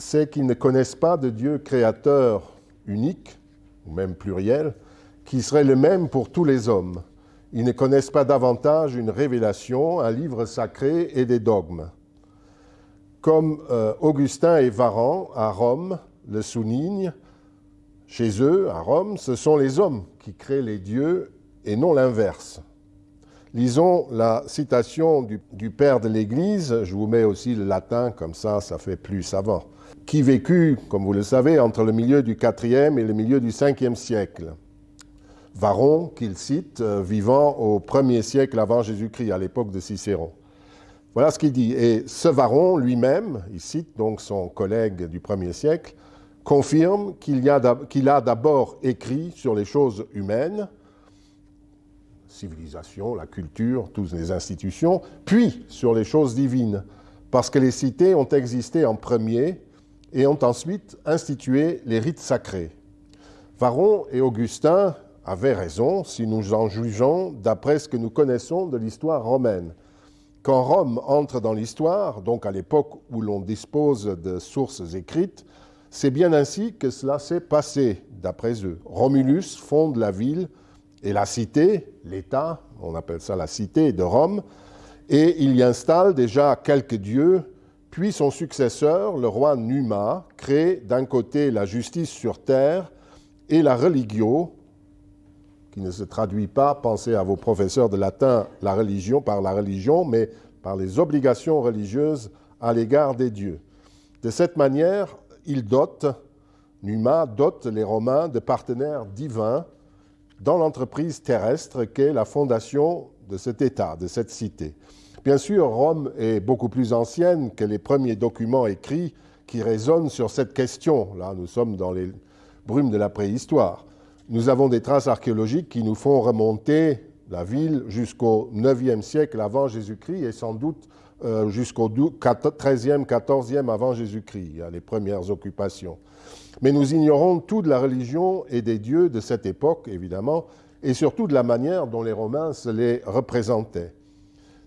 c'est qu'ils ne connaissent pas de Dieu créateur unique, ou même pluriel, qui serait le même pour tous les hommes. Ils ne connaissent pas davantage une révélation, un livre sacré et des dogmes. Comme euh, Augustin et Varan à Rome le soulignent, chez eux, à Rome, ce sont les hommes qui créent les dieux et non l'inverse. Lisons la citation du, du père de l'Église, je vous mets aussi le latin, comme ça, ça fait plus savant, qui vécut, comme vous le savez, entre le milieu du IVe et le milieu du Ve siècle. Varon, qu'il cite, euh, vivant au 1er siècle avant Jésus-Christ, à l'époque de Cicéron. Voilà ce qu'il dit. Et ce Varon lui-même, il cite donc son collègue du 1er siècle, confirme qu'il a d'abord écrit sur les choses humaines, civilisation, la culture, toutes les institutions, puis sur les choses divines, parce que les cités ont existé en premier et ont ensuite institué les rites sacrés. Varon et Augustin avait raison si nous en jugeons d'après ce que nous connaissons de l'histoire romaine. Quand Rome entre dans l'histoire, donc à l'époque où l'on dispose de sources écrites, c'est bien ainsi que cela s'est passé, d'après eux. Romulus fonde la ville et la cité, l'État, on appelle ça la cité de Rome, et il y installe déjà quelques dieux, puis son successeur, le roi Numa, crée d'un côté la justice sur terre et la religio, qui ne se traduit pas, pensez à vos professeurs de latin, la religion par la religion, mais par les obligations religieuses à l'égard des dieux. De cette manière, il dote, Numa dote les Romains de partenaires divins dans l'entreprise terrestre qu'est la fondation de cet État, de cette cité. Bien sûr, Rome est beaucoup plus ancienne que les premiers documents écrits qui résonnent sur cette question. Là, nous sommes dans les brumes de la préhistoire nous avons des traces archéologiques qui nous font remonter la ville jusqu'au 9e siècle avant Jésus-Christ et sans doute euh, jusqu'au 13e, 14e avant Jésus-Christ, les premières occupations. Mais nous ignorons tout de la religion et des dieux de cette époque, évidemment, et surtout de la manière dont les Romains se les représentaient.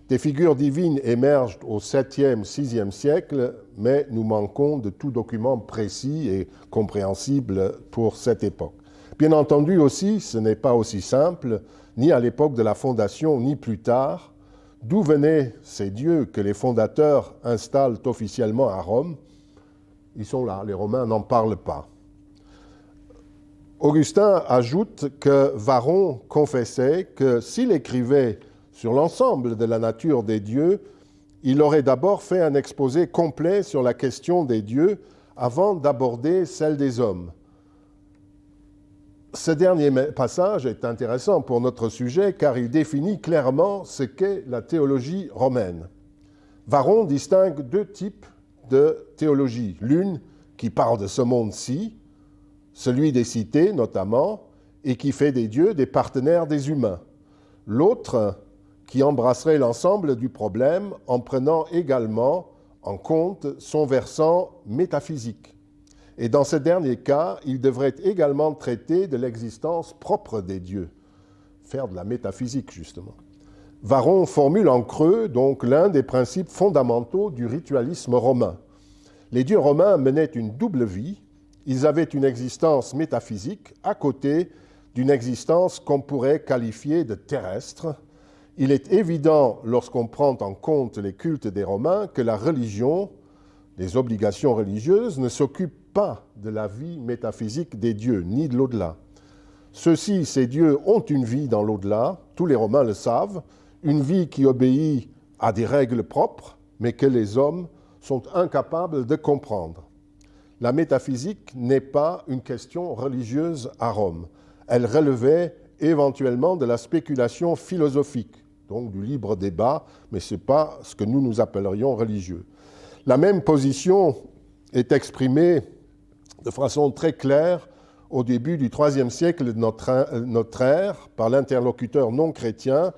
Des figures divines émergent au 7e, 6e siècle, mais nous manquons de tout document précis et compréhensible pour cette époque. Bien entendu aussi, ce n'est pas aussi simple, ni à l'époque de la fondation, ni plus tard, d'où venaient ces dieux que les fondateurs installent officiellement à Rome? Ils sont là, les Romains n'en parlent pas. Augustin ajoute que Varon confessait que s'il écrivait sur l'ensemble de la nature des dieux, il aurait d'abord fait un exposé complet sur la question des dieux avant d'aborder celle des hommes. Ce dernier passage est intéressant pour notre sujet car il définit clairement ce qu'est la théologie romaine. Varon distingue deux types de théologie. L'une qui parle de ce monde-ci, celui des cités notamment, et qui fait des dieux des partenaires des humains. L'autre qui embrasserait l'ensemble du problème en prenant également en compte son versant métaphysique. Et dans ce dernier cas, il devrait également traiter de l'existence propre des dieux, faire de la métaphysique justement. Varon formule en creux donc l'un des principes fondamentaux du ritualisme romain. Les dieux romains menaient une double vie, ils avaient une existence métaphysique à côté d'une existence qu'on pourrait qualifier de terrestre. Il est évident, lorsqu'on prend en compte les cultes des Romains, que la religion, les obligations religieuses, ne s'occupent pas de la vie métaphysique des dieux, ni de l'au-delà. Ceux-ci, ces dieux, ont une vie dans l'au-delà, tous les Romains le savent, une vie qui obéit à des règles propres, mais que les hommes sont incapables de comprendre. La métaphysique n'est pas une question religieuse à Rome. Elle relevait éventuellement de la spéculation philosophique, donc du libre débat, mais ce n'est pas ce que nous nous appellerions religieux. La même position est exprimée de façon très claire au début du IIIe siècle de notre, ère par l'interlocuteur non chrétien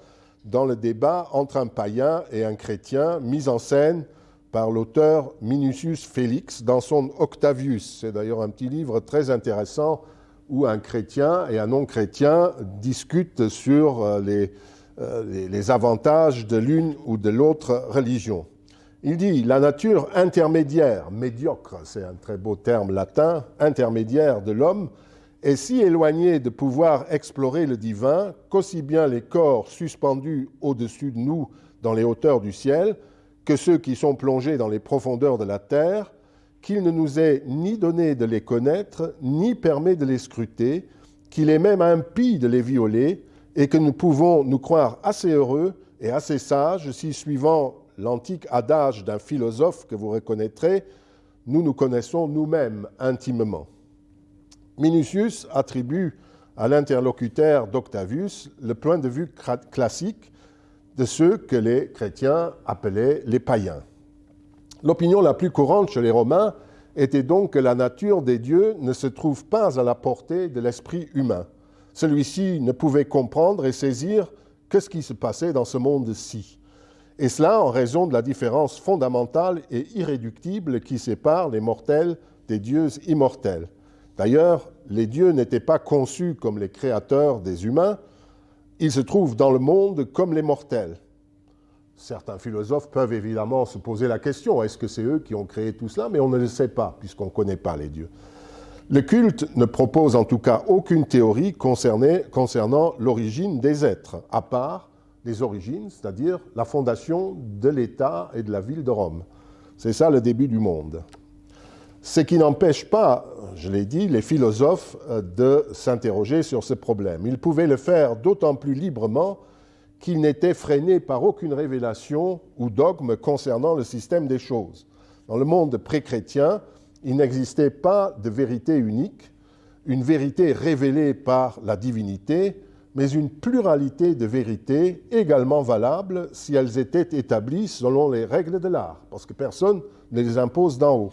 dans le débat entre un païen et un chrétien mis en scène par l'auteur Minucius Félix dans son Octavius. C'est d'ailleurs un petit livre très intéressant où un chrétien et un non-chrétien discutent sur euh, les, euh, les avantages de l'une ou de l'autre religion. Il dit la nature intermédiaire, médiocre, c'est un très beau terme latin, intermédiaire de l'homme, est si éloignée de pouvoir explorer le divin qu'aussi bien les corps suspendus au-dessus de nous dans les hauteurs du ciel que ceux qui sont plongés dans les profondeurs de la terre, qu'il ne nous est ni donné de les connaître, ni permet de les scruter, qu'il est même impie de les violer, et que nous pouvons nous croire assez heureux et assez sages si, suivant l'antique adage d'un philosophe que vous reconnaîtrez, nous nous connaissons nous-mêmes intimement. Minucius attribue à l'interlocuteur d'Octavius le point de vue classique de ceux que les chrétiens appelaient les païens. L'opinion la plus courante chez les Romains était donc que la nature des dieux ne se trouve pas à la portée de l'esprit humain. Celui-ci ne pouvait comprendre et saisir que ce qui se passait dans ce monde-ci et cela en raison de la différence fondamentale et irréductible qui sépare les mortels des dieux immortels. D'ailleurs, les dieux n'étaient pas conçus comme les créateurs des humains, ils se trouvent dans le monde comme les mortels. Certains philosophes peuvent évidemment se poser la question, est-ce que c'est eux qui ont créé tout cela? Mais on ne le sait pas, puisqu'on ne connaît pas les dieux. Le culte ne propose en tout cas aucune théorie concernant l'origine des êtres, à part les origines, c'est-à-dire la fondation de l'État et de la ville de Rome. C'est ça le début du monde. Ce qui n'empêche pas, je l'ai dit, les philosophes euh, de s'interroger sur ce problème. Ils pouvaient le faire d'autant plus librement qu'ils n'étaient freinés par aucune révélation ou dogme concernant le système des choses. Dans le monde pré-chrétien, il n'existait pas de vérité unique, une vérité révélée par la divinité, mais une pluralité de vérités également valables si elles étaient établies selon les règles de l'art, parce que personne ne les impose d'en haut.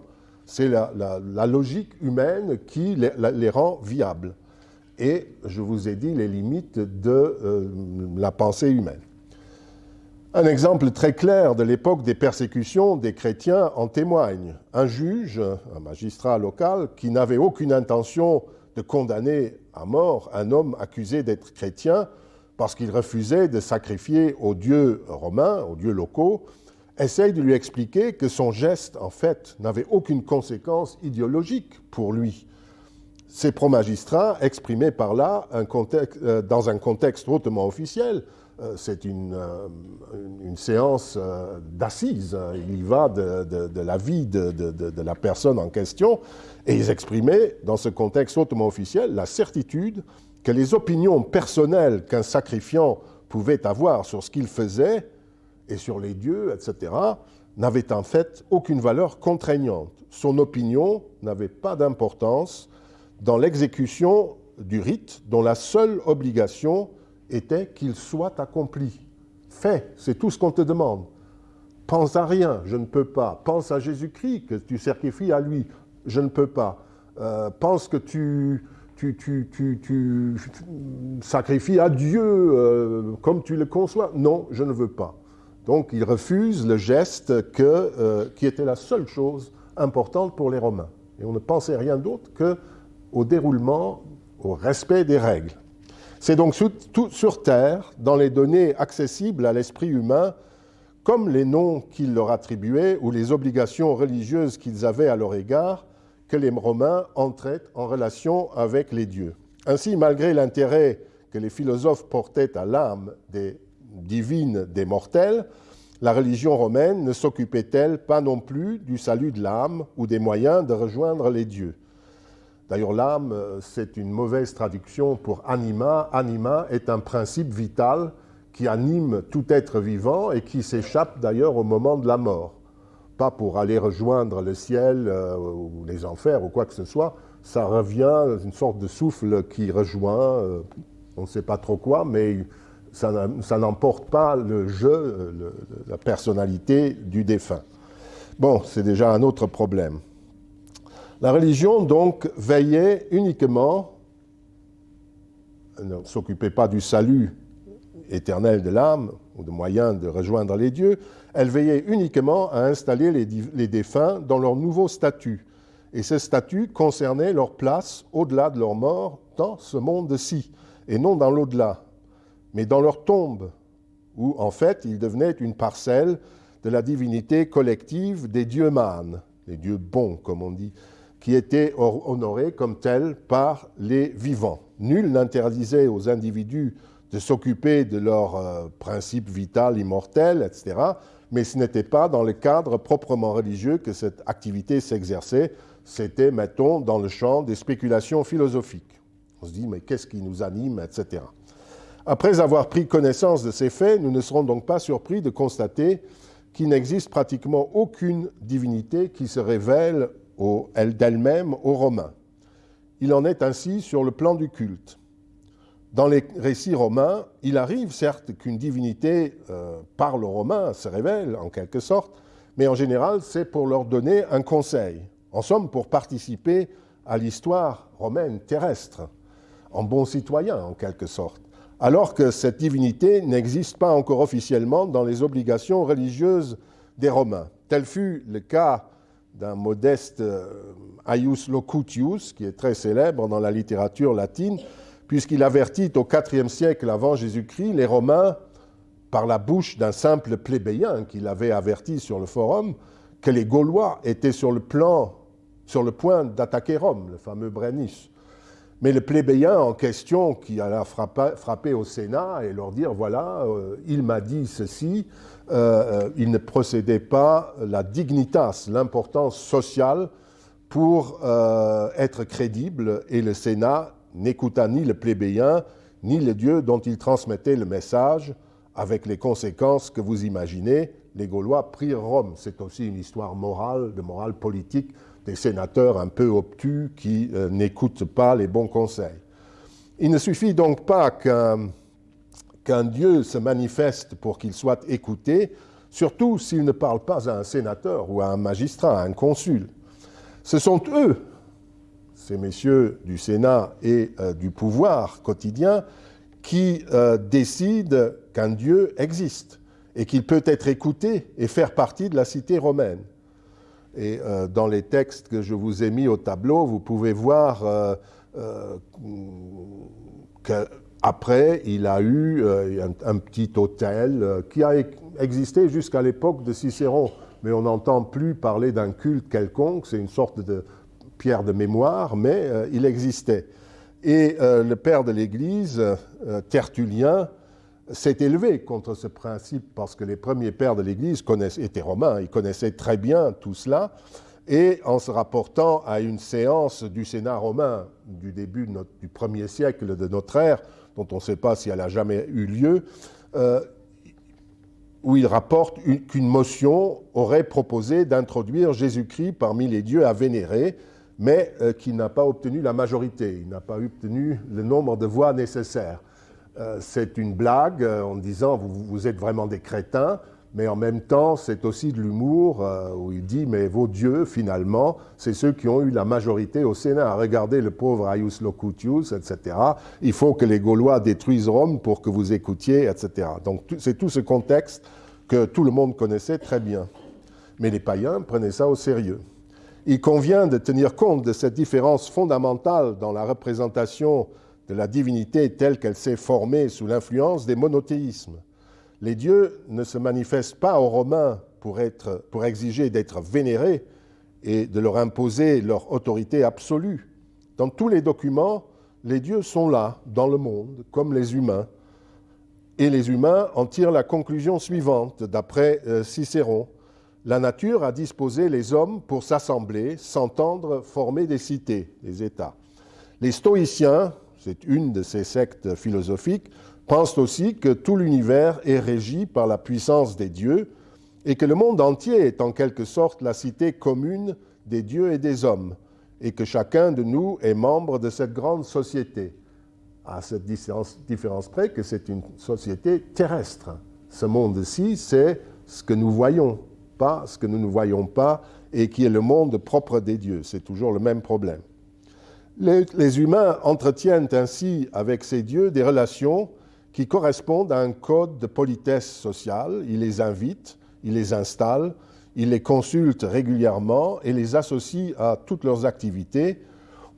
C'est la, logique humaine qui les, rend viables. Et je vous ai dit les limites de euh, la pensée humaine. Un exemple très clair de l'époque des persécutions des chrétiens en témoigne. Un juge, un magistrat local, qui n'avait aucune intention de condamner à mort un homme accusé d'être chrétien parce qu'il refusait de sacrifier aux dieux romains, aux dieux locaux, essaye de lui expliquer que son geste, en fait, n'avait aucune conséquence idéologique pour lui. Ces pro-magistrats exprimaient par là, euh, dans un contexte hautement officiel, c'est une, euh, une, séance d'assises, il y va de, de, la vie de, de, la personne en question, et ils exprimaient, dans ce contexte hautement officiel, la certitude que les opinions personnelles qu'un sacrifiant pouvait avoir sur ce qu'il faisait et sur les dieux, etc., n'avaient en fait aucune valeur contraignante. Son opinion n'avait pas d'importance dans l'exécution du rite dont la seule obligation était qu'il soit accompli. Fait, c'est tout ce qu'on te demande. Pense à rien, je ne peux pas. Pense à Jésus-Christ, que tu sacrifies à lui je ne peux pas. Euh, pense que tu, tu, tu, tu, sacrifies à Dieu euh, comme tu le conçois. Non, je ne veux pas. Donc il refuse le geste euh, qui était la seule chose importante pour les Romains. Et on ne pensait rien d'autre qu'au déroulement, au respect des règles. C'est donc sur, tout, sur Terre, dans les données accessibles à l'esprit humain, comme les noms qu'ils leur attribuaient ou les obligations religieuses qu'ils avaient à leur égard, que les Romains entraient en relation avec les dieux. Ainsi, malgré l'intérêt que les philosophes portaient à l'âme des divines des mortels, la religion romaine ne s'occupait-elle pas non plus du salut de l'âme ou des moyens de rejoindre les dieux? D'ailleurs, l'âme, c'est une mauvaise traduction pour anima. Anima est un principe vital qui anime tout être vivant et qui s'échappe d'ailleurs au moment de la mort pas pour aller rejoindre le ciel euh, ou les enfers ou quoi que ce soit. Ça revient, une sorte de souffle qui rejoint, euh, on ne sait pas trop quoi, mais ça, n'emporte pas le jeu, la personnalité du défunt. Bon, c'est déjà un autre problème. La religion, donc, veillait uniquement, ne s'occupait pas du salut éternel de l'âme ou de moyens de rejoindre les dieux, elle veillait uniquement à installer les, défunts dans leur nouveau statut. Et ce statut concernait leur place au-delà de leur mort dans ce monde-ci, et non dans l'au-delà, mais dans leur tombe, où en fait ils devenaient une parcelle de la divinité collective des dieux mânes, les dieux bons, comme on dit, qui étaient honorés comme tels par les vivants. Nul n'interdisait aux individus de s'occuper de leur euh, principe vital, immortel, etc. Mais ce n'était pas dans le cadre proprement religieux que cette activité s'exerçait, c'était, mettons, dans le champ des spéculations philosophiques. On se dit, mais qu'est-ce qui nous anime, etc. Après avoir pris connaissance de ces faits, nous ne serons donc pas surpris de constater qu'il n'existe pratiquement aucune divinité qui se révèle d'elle-même aux Romains. Il en est ainsi sur le plan du culte. Dans les récits romains, il arrive certes qu'une divinité euh, parle aux Romains, se révèle en quelque sorte, mais en général c'est pour leur donner un conseil, en somme pour participer à l'histoire romaine terrestre, en bon citoyen en quelque sorte, alors que cette divinité n'existe pas encore officiellement dans les obligations religieuses des Romains. Tel fut le cas d'un modeste euh, Aius Locutius, qui est très célèbre dans la littérature latine, puisqu'il avertit au IVe siècle avant Jésus-Christ les Romains, par la bouche d'un simple plébéien qu'il avait averti sur le forum, que les Gaulois étaient sur le, plan, sur le point d'attaquer Rome, le fameux Brennus. Mais le plébéien en question qui alla frapper, au Sénat et leur dire, voilà, euh, il m'a dit ceci, euh, euh, il ne procédait pas la dignitas, l'importance sociale pour être crédible, et le Sénat n'écouta ni le plébéien, ni le Dieu dont il transmettait le message, avec les conséquences que vous imaginez. Les Gaulois prirent Rome. C'est aussi une histoire morale, de morale politique, des sénateurs un peu obtus qui euh, n'écoutent pas les bons conseils. Il ne suffit donc pas qu'un Dieu se manifeste pour qu'il soit écouté, surtout s'il ne parle pas à un sénateur ou à un magistrat, à un consul. Ce sont eux ces messieurs du Sénat et euh, du pouvoir quotidien, qui euh, décident qu'un Dieu existe et qu'il peut être écouté et faire partie de la cité romaine. Et euh, dans les textes que je vous ai mis au tableau, vous pouvez voir qu'après, il a eu un, un, petit hôtel qui a existé jusqu'à l'époque de Cicéron. Mais on n'entend plus parler d'un culte quelconque, c'est une sorte de pierre de mémoire, mais euh, il existait. Et euh, le père de l'Église, euh, Tertullien, s'est élevé contre ce principe parce que les premiers pères de l'Église étaient romains, ils connaissaient très bien tout cela. Et en se rapportant à une séance du Sénat romain du début du premier siècle de notre ère, dont on ne sait pas si elle a jamais eu lieu, où il rapporte qu'une motion aurait proposé d'introduire Jésus-Christ parmi les dieux à vénérer, mais euh, qui n'a pas obtenu la majorité, il n'a pas obtenu le nombre de voix nécessaires. Euh, c'est une blague euh, en disant vous, vous, êtes vraiment des crétins, mais en même temps c'est aussi de l'humour où il dit mais vos dieux finalement c'est ceux qui ont eu la majorité au Sénat. Regardez le pauvre Aius Locutius, etc. Il faut que les Gaulois détruisent Rome pour que vous écoutiez, etc. Donc c'est tout ce contexte que tout le monde connaissait très bien. Mais les païens prenaient ça au sérieux. Il convient de tenir compte de cette différence fondamentale dans la représentation de la divinité telle qu'elle s'est formée sous l'influence des monothéismes. Les dieux ne se manifestent pas aux Romains pour, exiger d'être vénérés et de leur imposer leur autorité absolue. Dans tous les documents, les dieux sont là, dans le monde, comme les humains. Et les humains en tirent la conclusion suivante, d'après euh, Cicéron la nature a disposé les hommes pour s'assembler, s'entendre, former des cités, des États. Les stoïciens, c'est une de ces sectes philosophiques, pensent aussi que tout l'univers est régi par la puissance des dieux et que le monde entier est en quelque sorte la cité commune des dieux et des hommes, et que chacun de nous est membre de cette grande société, à cette différence près que c'est une société terrestre. Ce monde-ci, c'est ce que nous voyons, ce que nous ne voyons pas et qui est le monde propre des dieux. C'est toujours le même problème. Les, humains entretiennent ainsi avec ces dieux des relations qui correspondent à un code de politesse sociale. Ils les invitent, ils les installent, ils les consultent régulièrement et les associent à toutes leurs activités,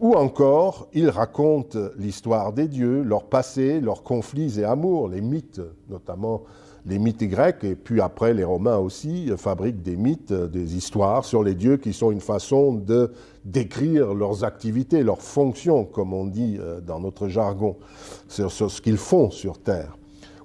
ou encore ils racontent l'histoire des dieux, leur passé, leurs conflits et amours, les mythes, notamment les mythes grecs, et puis après les Romains aussi, fabriquent des mythes, des histoires sur les dieux qui sont une façon de décrire leurs activités, leurs fonctions, comme on dit dans notre jargon, sur, ce qu'ils font sur Terre.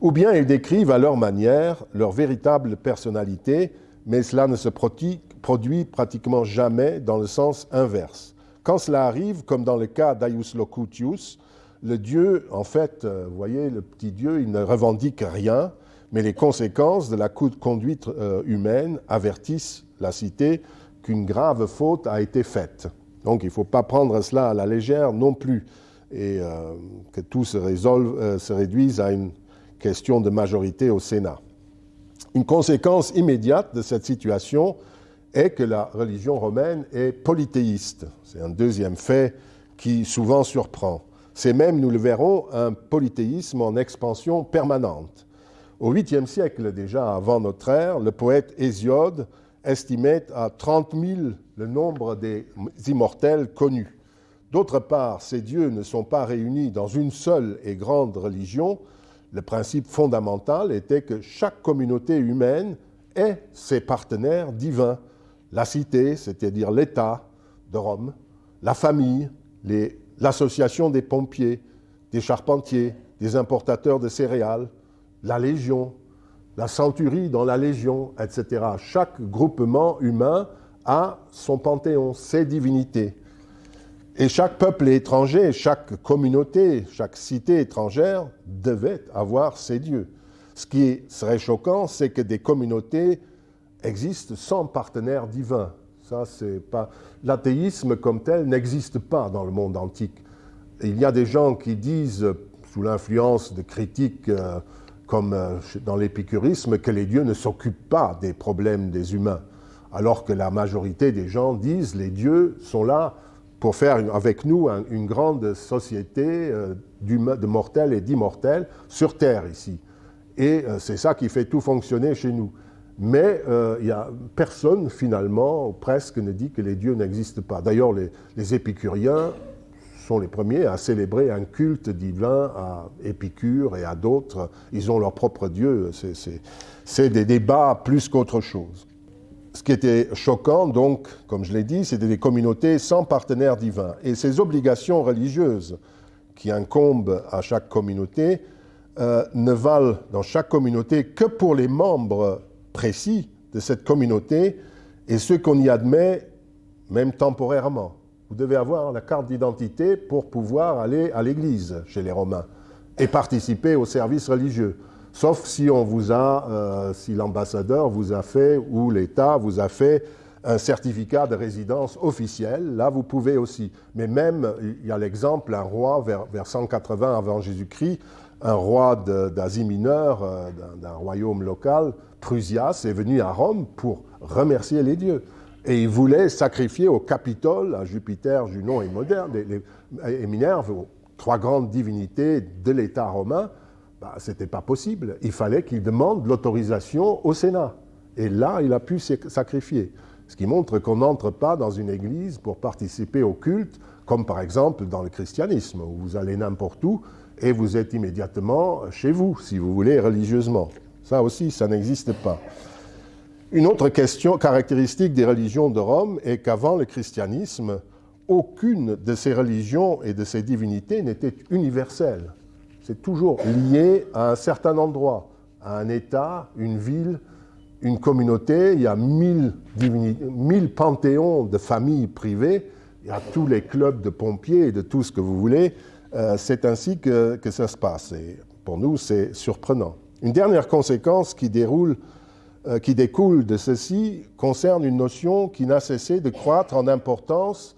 Ou bien ils décrivent à leur manière leur véritable personnalité, mais cela ne se produit, produit pratiquement jamais dans le sens inverse. Quand cela arrive, comme dans le cas d'Aius Locutius, le dieu, en fait, vous voyez, le petit dieu, il ne revendique rien, mais les conséquences de la conduite euh, humaine avertissent la cité qu'une grave faute a été faite. Donc il ne faut pas prendre cela à la légère non plus, et euh, que tout se, résolve, euh, se réduise à une question de majorité au Sénat. Une conséquence immédiate de cette situation est que la religion romaine est polythéiste. C'est un deuxième fait qui souvent surprend. C'est même, nous le verrons, un polythéisme en expansion permanente. Au 8e siècle déjà avant notre ère, le poète Hésiode estimait à 30 000 le nombre des immortels connus. D'autre part, ces dieux ne sont pas réunis dans une seule et grande religion. Le principe fondamental était que chaque communauté humaine ait ses partenaires divins. La cité, c'est-à-dire l'État de Rome, la famille, l'association des pompiers, des charpentiers, des importateurs de céréales, la Légion, la centurie dans la Légion, etc. Chaque groupement humain a son panthéon, ses divinités. Et chaque peuple étranger, chaque communauté, chaque cité étrangère devait avoir ses dieux. Ce qui serait choquant, c'est que des communautés existent sans partenaire divin. Ça, c'est pas l'athéisme comme tel n'existe pas dans le monde antique. Il y a des gens qui disent, sous l'influence de critiques euh, comme euh, dans l'épicurisme, que les dieux ne s'occupent pas des problèmes des humains, alors que la majorité des gens disent les dieux sont là pour faire avec nous une grande société euh, de mortels et d'immortels sur Terre ici. Et euh, c'est ça qui fait tout fonctionner chez nous. Mais il n'y a personne, finalement, presque, ne dit que les dieux n'existent pas. D'ailleurs, les épicuriens sont les premiers à célébrer un culte divin à Épicure et à d'autres. Ils ont leur propre Dieu. C'est des débats plus qu'autre chose. Ce qui était choquant, donc, comme je l'ai dit, c'était des communautés sans partenaire divin. Et ces obligations religieuses qui incombent à chaque communauté euh, ne valent dans chaque communauté que pour les membres précis de cette communauté et ceux qu'on y admet, même temporairement vous devez avoir la carte d'identité pour pouvoir aller à l'église chez les Romains et participer au service religieux. Sauf si on vous a, euh, si l'ambassadeur vous a fait ou l'État vous a fait un certificat de résidence officiel, là vous pouvez aussi. Mais même, il y a l'exemple, un roi vers, vers 180 avant Jésus-Christ, un roi d'Asie mineure, euh, d'un royaume local, Prusias, est venu à Rome pour remercier les dieux. Et il voulait sacrifier au Capitole, à Jupiter, Junon et, Moderne, et Minerve, trois grandes divinités de l'État romain. Bah, Ce n'était pas possible. Il fallait qu'il demande l'autorisation au Sénat. Et là, il a pu sacrifier. Ce qui montre qu'on n'entre pas dans une église pour participer au culte, comme par exemple dans le christianisme, où vous allez n'importe où et vous êtes immédiatement chez vous, si vous voulez, religieusement. Ça aussi, ça n'existe pas. Une autre question caractéristique des religions de Rome est qu'avant le christianisme, aucune de ces religions et de ces divinités n'était universelle. C'est toujours lié à un certain endroit, à un État, une ville, une communauté. Il y a mille, panthéons de familles privées. Il y a tous les clubs de pompiers et de tout ce que vous voulez. Euh, c'est ainsi que, que, ça se passe. Et pour nous, c'est surprenant. Une dernière conséquence qui déroule qui découle de ceci concerne une notion qui n'a cessé de croître en importance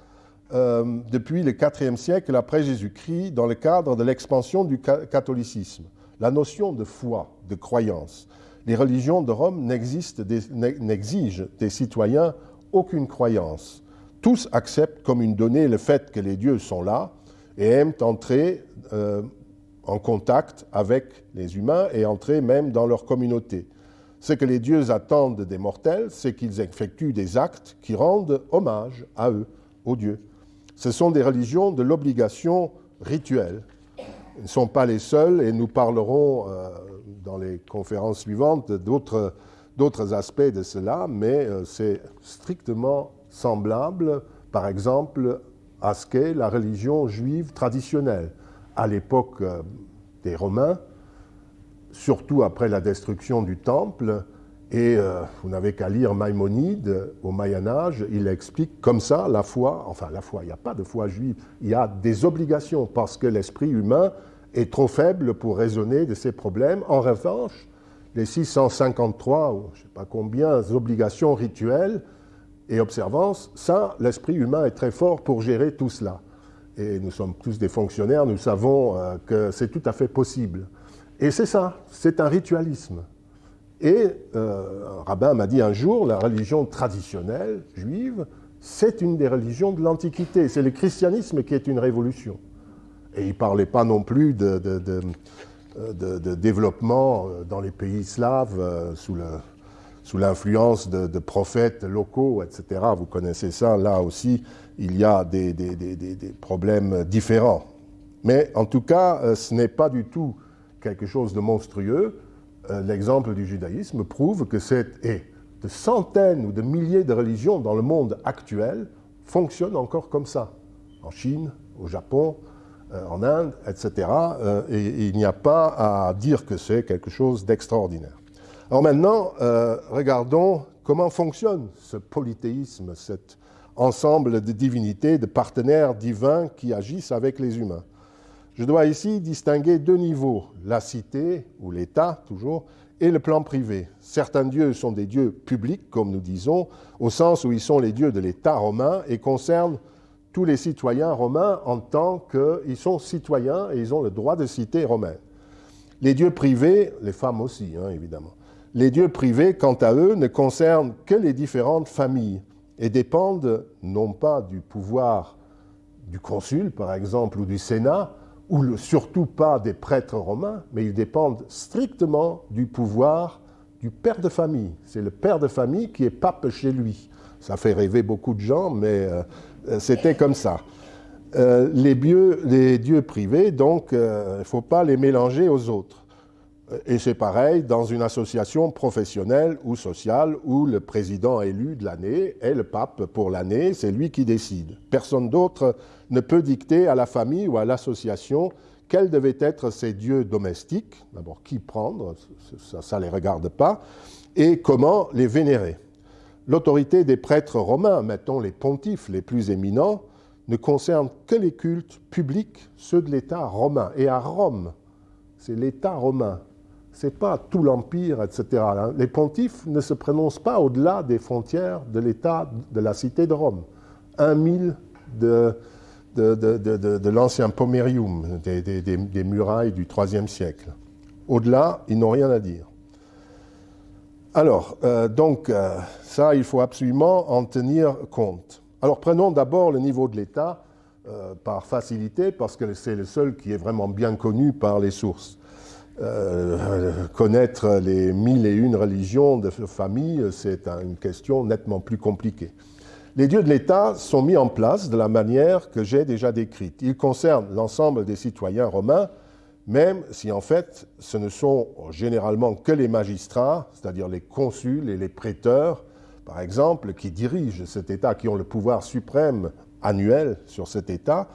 euh, depuis le IVe siècle après Jésus-Christ dans le cadre de l'expansion du catholicisme. La notion de foi, de croyance. Les religions de Rome n'exigent des citoyens aucune croyance. Tous acceptent comme une donnée le fait que les dieux sont là et aiment entrer euh, en contact avec les humains et entrer même dans leur communauté. Ce que les dieux attendent des mortels, c'est qu'ils effectuent des actes qui rendent hommage à eux, aux dieux. Ce sont des religions de l'obligation rituelle. Ils ne sont pas les seuls, et nous parlerons euh, dans les conférences suivantes d'autres aspects de cela, mais euh, c'est strictement semblable, par exemple, à ce qu'est la religion juive traditionnelle. À l'époque euh, des Romains, surtout après la destruction du Temple, et euh, vous n'avez qu'à lire Maïmonide au Moyen Âge, il explique comme ça la foi, enfin la foi, il n'y a pas de foi juive, il y a des obligations parce que l'esprit humain est trop faible pour raisonner de ces problèmes. En revanche, les 653 ou je ne sais pas combien d'obligations rituelles et observances, ça, l'esprit humain est très fort pour gérer tout cela. Et nous sommes tous des fonctionnaires, nous savons euh, que c'est tout à fait possible. Et c'est ça, c'est un ritualisme. Et euh, un rabbin m'a dit un jour, la religion traditionnelle juive, c'est une des religions de l'Antiquité. C'est le christianisme qui est une révolution. Et il ne parlait pas non plus de, développement euh, dans les pays slaves euh, sous l'influence de, prophètes locaux, etc. Vous connaissez ça, là aussi, il y a des, des problèmes différents. Mais en tout cas, ce n'est pas du tout quelque chose de monstrueux. Euh, l'exemple du judaïsme prouve que c'est et de centaines ou de milliers de religions dans le monde actuel fonctionnent encore comme ça, en Chine, au Japon, euh, en Inde, etc. Euh, et, il n'y a pas à dire que c'est quelque chose d'extraordinaire. Alors maintenant, regardons comment fonctionne ce polythéisme, cet ensemble de divinités, de partenaires divins qui agissent avec les humains. Je dois ici distinguer deux niveaux, la cité, ou l'État toujours, et le plan privé. Certains dieux sont des dieux publics, comme nous disons, au sens où ils sont les dieux de l'État romain et concernent tous les citoyens romains en tant qu'ils sont citoyens et ils ont le droit de cité romaine. Les dieux privés, les femmes aussi, hein, évidemment, les dieux privés, quant à eux, ne concernent que les différentes familles et dépendent non pas du pouvoir du consul, par exemple, ou du Sénat, ou surtout pas des prêtres romains, mais ils dépendent strictement du pouvoir du père de famille. C'est le père de famille qui est pape chez lui. Ça fait rêver beaucoup de gens, mais euh, c'était comme ça. Euh, les, dieux privés, donc, euh, il ne faut pas les mélanger aux autres. Et c'est pareil dans une association professionnelle ou sociale où le président élu de l'année est le pape pour l'année, c'est lui qui décide. Personne d'autre ne peut dicter à la famille ou à l'association quels devaient être ses dieux domestiques, d'abord qui prendre, ça ne les regarde pas, et comment les vénérer. L'autorité des prêtres romains, mettons les pontifes les plus éminents, ne concerne que les cultes publics, ceux de l'État romain. Et à Rome, c'est l'État romain c'est pas tout l'Empire, etc. Les pontifes ne se prononcent pas au-delà des frontières de l'État de la cité de Rome. Un mille de, de, l'ancien Pomerium, des, murailles du IIIe siècle. Au-delà, ils n'ont rien à dire. Alors, euh, donc, euh, ça, il faut absolument en tenir compte. Alors, prenons d'abord le niveau de l'État euh, par facilité, parce que c'est le seul qui est vraiment bien connu par les sources. Euh, connaître les mille et une religions de famille, c'est une question nettement plus compliquée. Les dieux de l'État sont mis en place de la manière que j'ai déjà décrite. Ils concernent l'ensemble des citoyens romains, même si en fait ce ne sont généralement que les magistrats, c'est-à-dire les consuls et les préteurs, par exemple, qui dirigent cet État, qui ont le pouvoir suprême annuel sur cet État,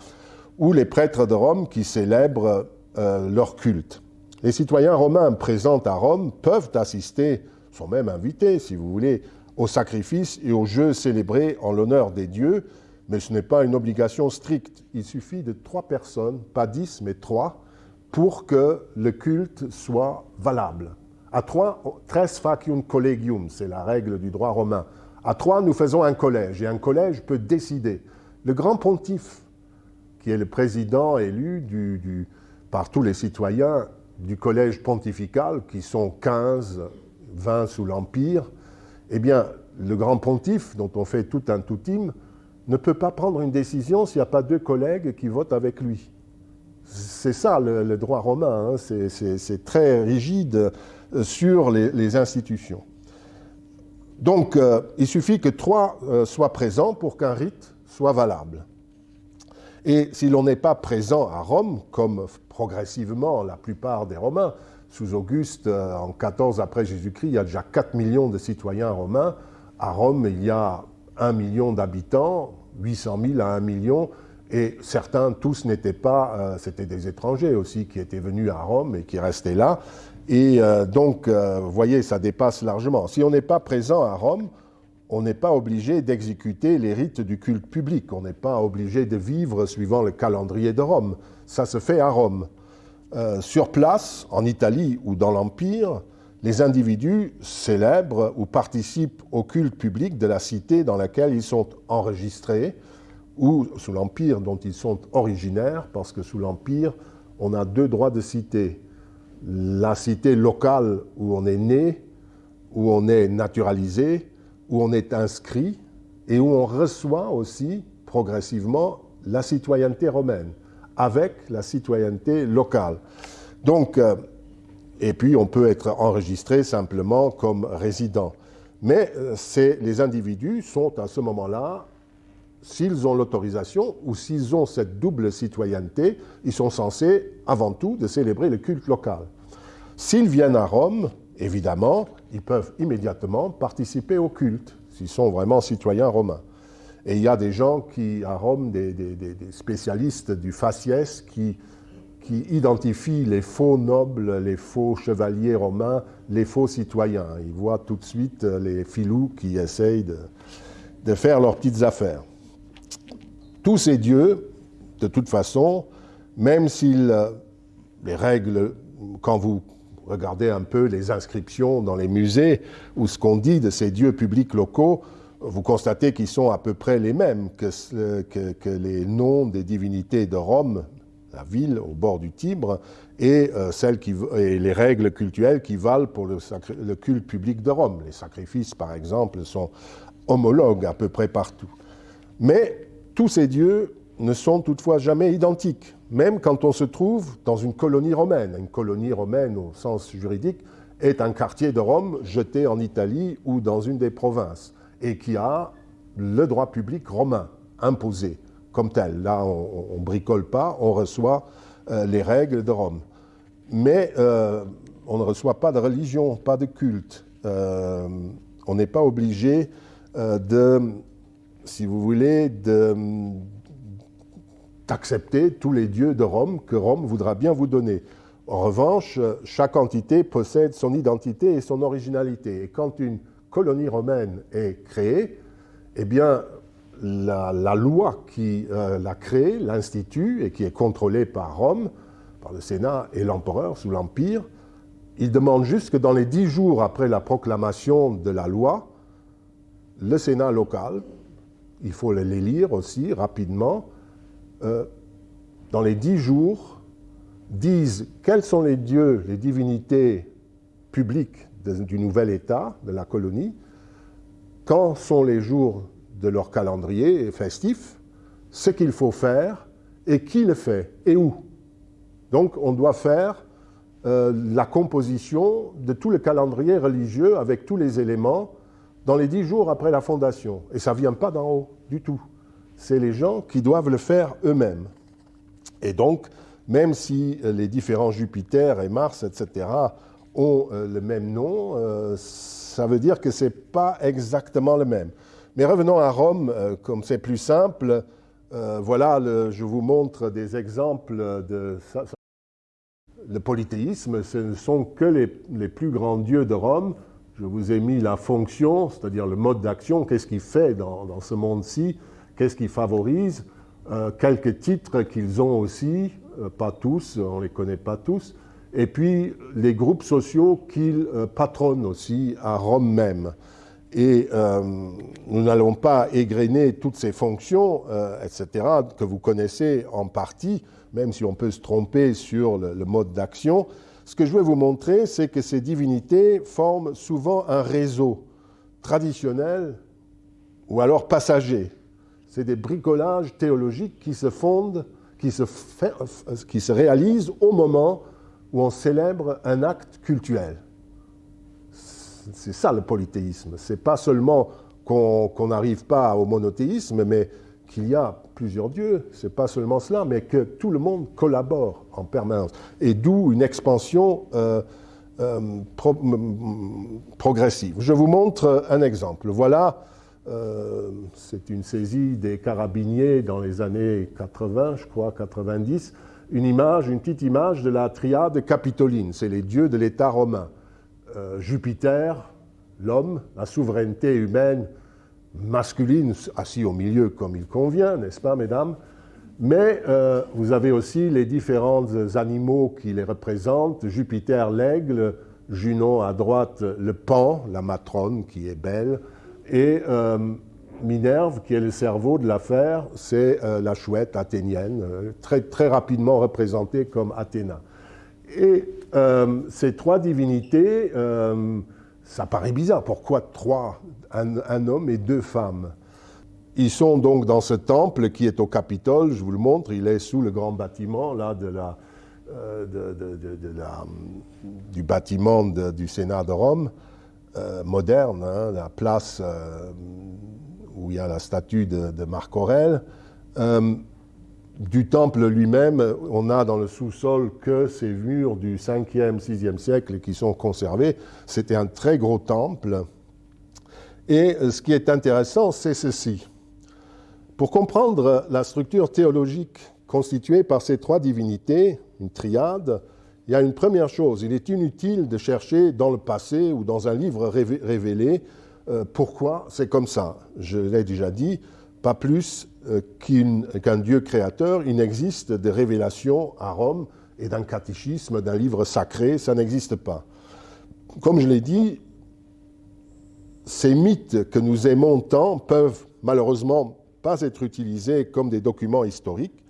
ou les prêtres de Rome qui célèbrent euh, leur culte. Les citoyens romains présents à Rome peuvent assister, sont même invités, si vous voulez, aux sacrifices et aux jeux célébrés en l'honneur des dieux, mais ce n'est pas une obligation stricte. Il suffit de trois personnes, pas dix, mais trois, pour que le culte soit valable. À trois, tres facium collegium, c'est la règle du droit romain. À trois, nous faisons un collège, et un collège peut décider. Le grand pontife, qui est le président élu par tous les citoyens, du collège pontifical, qui sont 15, 20 sous l'Empire, eh bien, le grand pontife, dont on fait tout un tout-team, ne peut pas prendre une décision s'il n'y a pas deux collègues qui votent avec lui. C'est ça le, droit romain, hein. c'est très rigide euh, sur les, institutions. Donc, euh, il suffit que trois euh, soient présents pour qu'un rite soit valable. Et si l'on n'est pas présent à Rome, comme progressivement la plupart des Romains, sous Auguste, euh, en 14 après Jésus-Christ, il y a déjà 4 millions de citoyens romains. À Rome, il y a 1 million d'habitants, 800 000 à 1 million, et certains, tous n'étaient pas, euh, c'était des étrangers aussi qui étaient venus à Rome et qui restaient là. Et euh, donc, vous voyez, ça dépasse largement. Si on n'est pas présent à Rome, on n'est pas obligé d'exécuter les rites du culte public. On n'est pas obligé de vivre suivant le calendrier de Rome. Ça se fait à Rome. Euh, sur place, en Italie ou dans l'Empire, les individus célèbrent ou participent au culte public de la cité dans laquelle ils sont enregistrés ou sous l'Empire dont ils sont originaires, parce que sous l'Empire, on a deux droits de cité. La cité locale où on est né, où on est naturalisé, où on est inscrit et où on reçoit aussi progressivement la citoyenneté romaine avec la citoyenneté locale. Donc, euh, et puis on peut être enregistré simplement comme résident. Mais euh, les individus sont à ce moment-là, s'ils ont l'autorisation ou s'ils ont cette double citoyenneté, ils sont censés avant tout de célébrer le culte local. S'ils viennent à Rome, évidemment, ils peuvent immédiatement participer au culte, s'ils sont vraiment citoyens romains. Et il y a des gens qui, à Rome, des, spécialistes du faciès, qui, identifient les faux nobles, les faux chevaliers romains, les faux citoyens. Ils voient tout de suite les filous qui essayent de, de faire leurs petites affaires. Tous ces dieux, de toute façon, même s'ils, les règles, quand vous regardez un peu les inscriptions dans les musées ou ce qu'on dit de ces dieux publics locaux, vous constatez qu'ils sont à peu près les mêmes que, les noms des divinités de Rome, la ville au bord du Tibre, et, euh, les règles cultuelles qui valent pour le, culte public de Rome. Les sacrifices, par exemple, sont homologues à peu près partout. Mais tous ces dieux ne sont toutefois jamais identiques, même quand on se trouve dans une colonie romaine. Une colonie romaine, au sens juridique, est un quartier de Rome jeté en Italie ou dans une des provinces et qui a le droit public romain imposé comme tel. Là, on ne bricole pas, on reçoit euh, les règles de Rome. Mais euh, on ne reçoit pas de religion, pas de culte. Euh, on n'est pas obligé de, si vous voulez, d'accepter tous les dieux de Rome que Rome voudra bien vous donner. En revanche, chaque entité possède son identité et son originalité. Et quand une colonie romaine est créée, eh bien, la, loi qui euh, l'a créée, l'institut, et qui est contrôlée par Rome, par le Sénat et l'empereur sous l'Empire, il demande juste que dans les dix jours après la proclamation de la loi, le Sénat local, il faut les lire aussi rapidement, euh, dans les dix jours, disent quels sont les dieux, les divinités publiques du nouvel État, de la colonie, quand sont les jours de leur calendrier festif, ce qu'il faut faire et qui le fait et où. Donc on doit faire euh, la composition de tout le calendrier religieux avec tous les éléments dans les dix jours après la fondation. Et ça ne vient pas d'en haut du tout. C'est les gens qui doivent le faire eux-mêmes. Et donc, même si les différents Jupiter et Mars, etc., ont euh, le même nom, euh, ça veut dire que ce n'est pas exactement le même. Mais revenons à Rome, euh, comme c'est plus simple. voilà, je vous montre des exemples de le polythéisme. Ce ne sont que les, plus grands dieux de Rome. Je vous ai mis la fonction, c'est-à-dire le mode d'action, qu'est-ce qu'il fait dans, ce monde-ci, qu'est-ce qu'il favorise, quelques titres qu'ils ont aussi, pas tous, on ne les connaît pas tous, et puis les groupes sociaux qu'il euh, patronne aussi à Rome même. Et euh, nous n'allons pas égrener toutes ces fonctions, euh, etc., que vous connaissez en partie, même si on peut se tromper sur le, mode d'action. Ce que je veux vous montrer, c'est que ces divinités forment souvent un réseau traditionnel ou alors passager. C'est des bricolages théologiques qui se fondent, qui se, réalisent au moment où on célèbre un acte cultuel. C'est ça le polythéisme. C'est pas seulement qu'on n'arrive pas au monothéisme, mais qu'il y a plusieurs dieux, c'est pas seulement cela, mais que tout le monde collabore en permanence. Et d'où une expansion euh, euh, progressive. Je vous montre un exemple. Voilà, euh, c'est une saisie des carabiniers dans les années 80, je crois, 90, une image, une petite image de la triade capitoline. C'est les dieux de l'État romain. Jupiter, l'homme, la souveraineté humaine, masculine assis au milieu comme il convient, n'est-ce pas, mesdames? Mais euh, vous avez aussi les différents animaux qui les représentent. Jupiter, l'aigle, Junon à droite, le pan, la matrone qui est belle, et euh, Minerve, qui est le cerveau de l'affaire, c'est euh, la chouette athénienne, très, très rapidement représentée comme Athéna. Et ces trois divinités ça paraît bizarre. Pourquoi trois un, homme et deux femmes? Ils sont donc dans ce temple qui est au Capitole, je vous le montre, il est sous le grand bâtiment là, euh, du bâtiment du Sénat de Rome, euh, moderne, hein, la place euh, où il y a la statue de, Marc Aurèle du temple lui-même, on a dans le sous-sol que ces murs du 5e, 6e siècle qui sont conservés. C'était un très gros temple. Et ce qui est intéressant, c'est ceci. Pour comprendre la structure théologique constituée par ces trois divinités, une triade, il y a une première chose. Il est inutile de chercher dans le passé ou dans un livre révélé euh, pourquoi c'est comme ça. Je l'ai déjà dit, pas plus euh, qu'un Dieu créateur, il n'existe de révélation à Rome et d'un catéchisme, d'un livre sacré, ça n'existe pas. Comme je l'ai dit, ces mythes que nous aimons tant peuvent malheureusement pas être utilisés comme des documents historiques.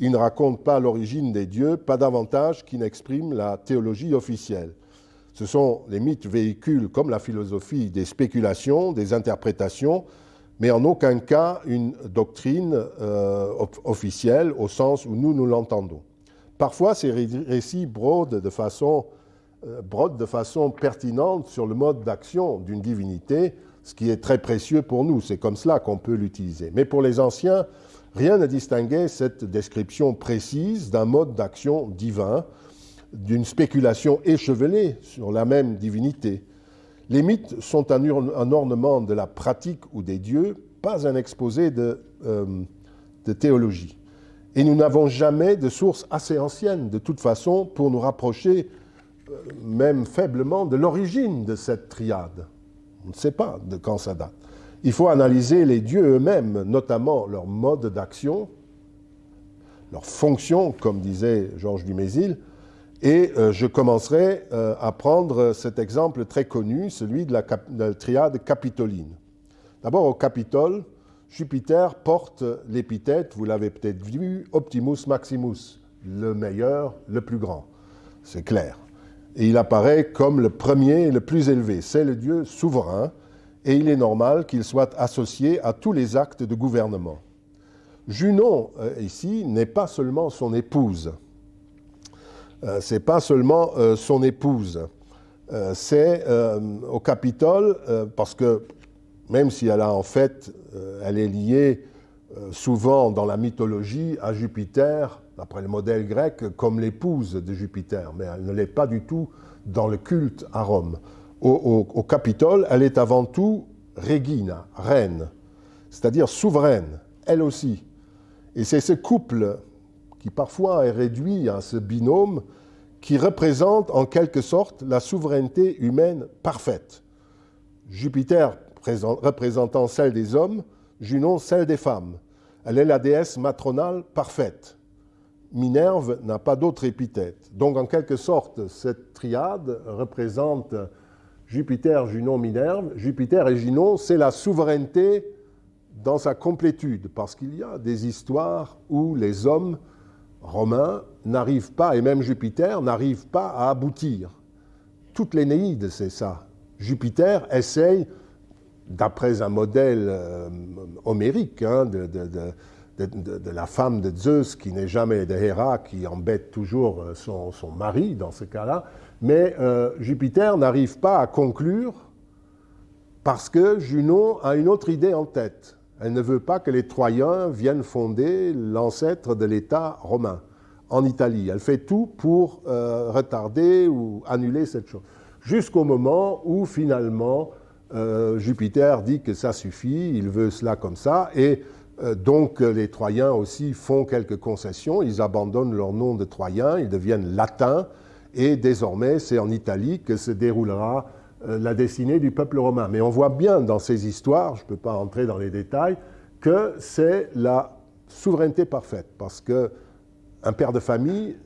Ils ne racontent pas l'origine des dieux, pas davantage qu'ils n'expriment la théologie officielle. Ce sont les mythes véhicules, comme la philosophie, des spéculations, des interprétations, mais en aucun cas une doctrine euh, officielle au sens où nous nous l'entendons. Parfois, ces récits brodent de, façon, euh, de façon pertinente sur le mode d'action d'une divinité, ce qui est très précieux pour nous. C'est comme cela qu'on peut l'utiliser. Mais pour les anciens, rien ne distinguait cette description précise d'un mode d'action divin, d'une spéculation échevelée sur la même divinité. Les mythes sont un, ornement de la pratique ou des dieux, pas un exposé de, euh, de théologie. Et nous n'avons jamais de source assez ancienne, de toute façon, pour nous rapprocher, euh, même faiblement, de l'origine de cette triade. On ne sait pas de quand ça date. Il faut analyser les dieux eux-mêmes, notamment leur mode d'action, leur fonction, comme disait Georges Dumézil, et euh, je commencerai euh, à prendre cet exemple très connu, celui de la, triade capitoline. D'abord, au Capitole, Jupiter porte l'épithète, vous l'avez peut-être vu, Optimus Maximus, le meilleur, le plus grand. C'est clair. Et il apparaît comme le premier et le plus élevé. C'est le Dieu souverain, et il est normal qu'il soit associé à tous les actes de gouvernement. Junon, euh, ici, n'est pas seulement son épouse, euh, c'est euh, au Capitole, parce que même si elle a en fait, elle est liée souvent dans la mythologie à Jupiter, d'après le modèle grec, comme l'épouse de Jupiter, mais elle ne l'est pas du tout dans le culte à Rome. Au, Capitole, elle est avant tout regina, reine, c'est-à-dire souveraine, elle aussi. Et c'est ce couple qui parfois est réduit à ce binôme qui représente en quelque sorte la souveraineté humaine parfaite. Jupiter représentant celle des hommes, Junon celle des femmes. Elle est la déesse matronale parfaite. Minerve n'a pas d'autre épithète. Donc en quelque sorte, cette triade représente Jupiter, Junon, Minerve. Jupiter et Junon, c'est la souveraineté dans sa complétude, parce qu'il y a des histoires où les hommes romains n'arrivent pas, et même Jupiter n'arrive pas à aboutir. Toute l'Énéide, c'est ça. Jupiter essaye, d'après un modèle euh, homérique hein, de, la femme de Zeus, qui n'est jamais de Héra, qui embête toujours euh, son, mari dans ce cas-là, mais euh, Jupiter n'arrive pas à conclure parce que Junon a une autre idée en tête. Elle ne veut pas que les Troyens viennent fonder l'ancêtre de l'État romain en Italie. Elle fait tout pour euh, retarder ou annuler cette chose. Jusqu'au moment où finalement euh, Jupiter dit que ça suffit, il veut cela comme ça, et donc les Troyens aussi font quelques concessions, ils abandonnent leur nom de Troyens, ils deviennent latins, et désormais c'est en Italie que se déroulera la destinée du peuple romain. Mais on voit bien dans ces histoires, je ne peux pas entrer dans les détails, que c'est la souveraineté parfaite, parce que un père de famille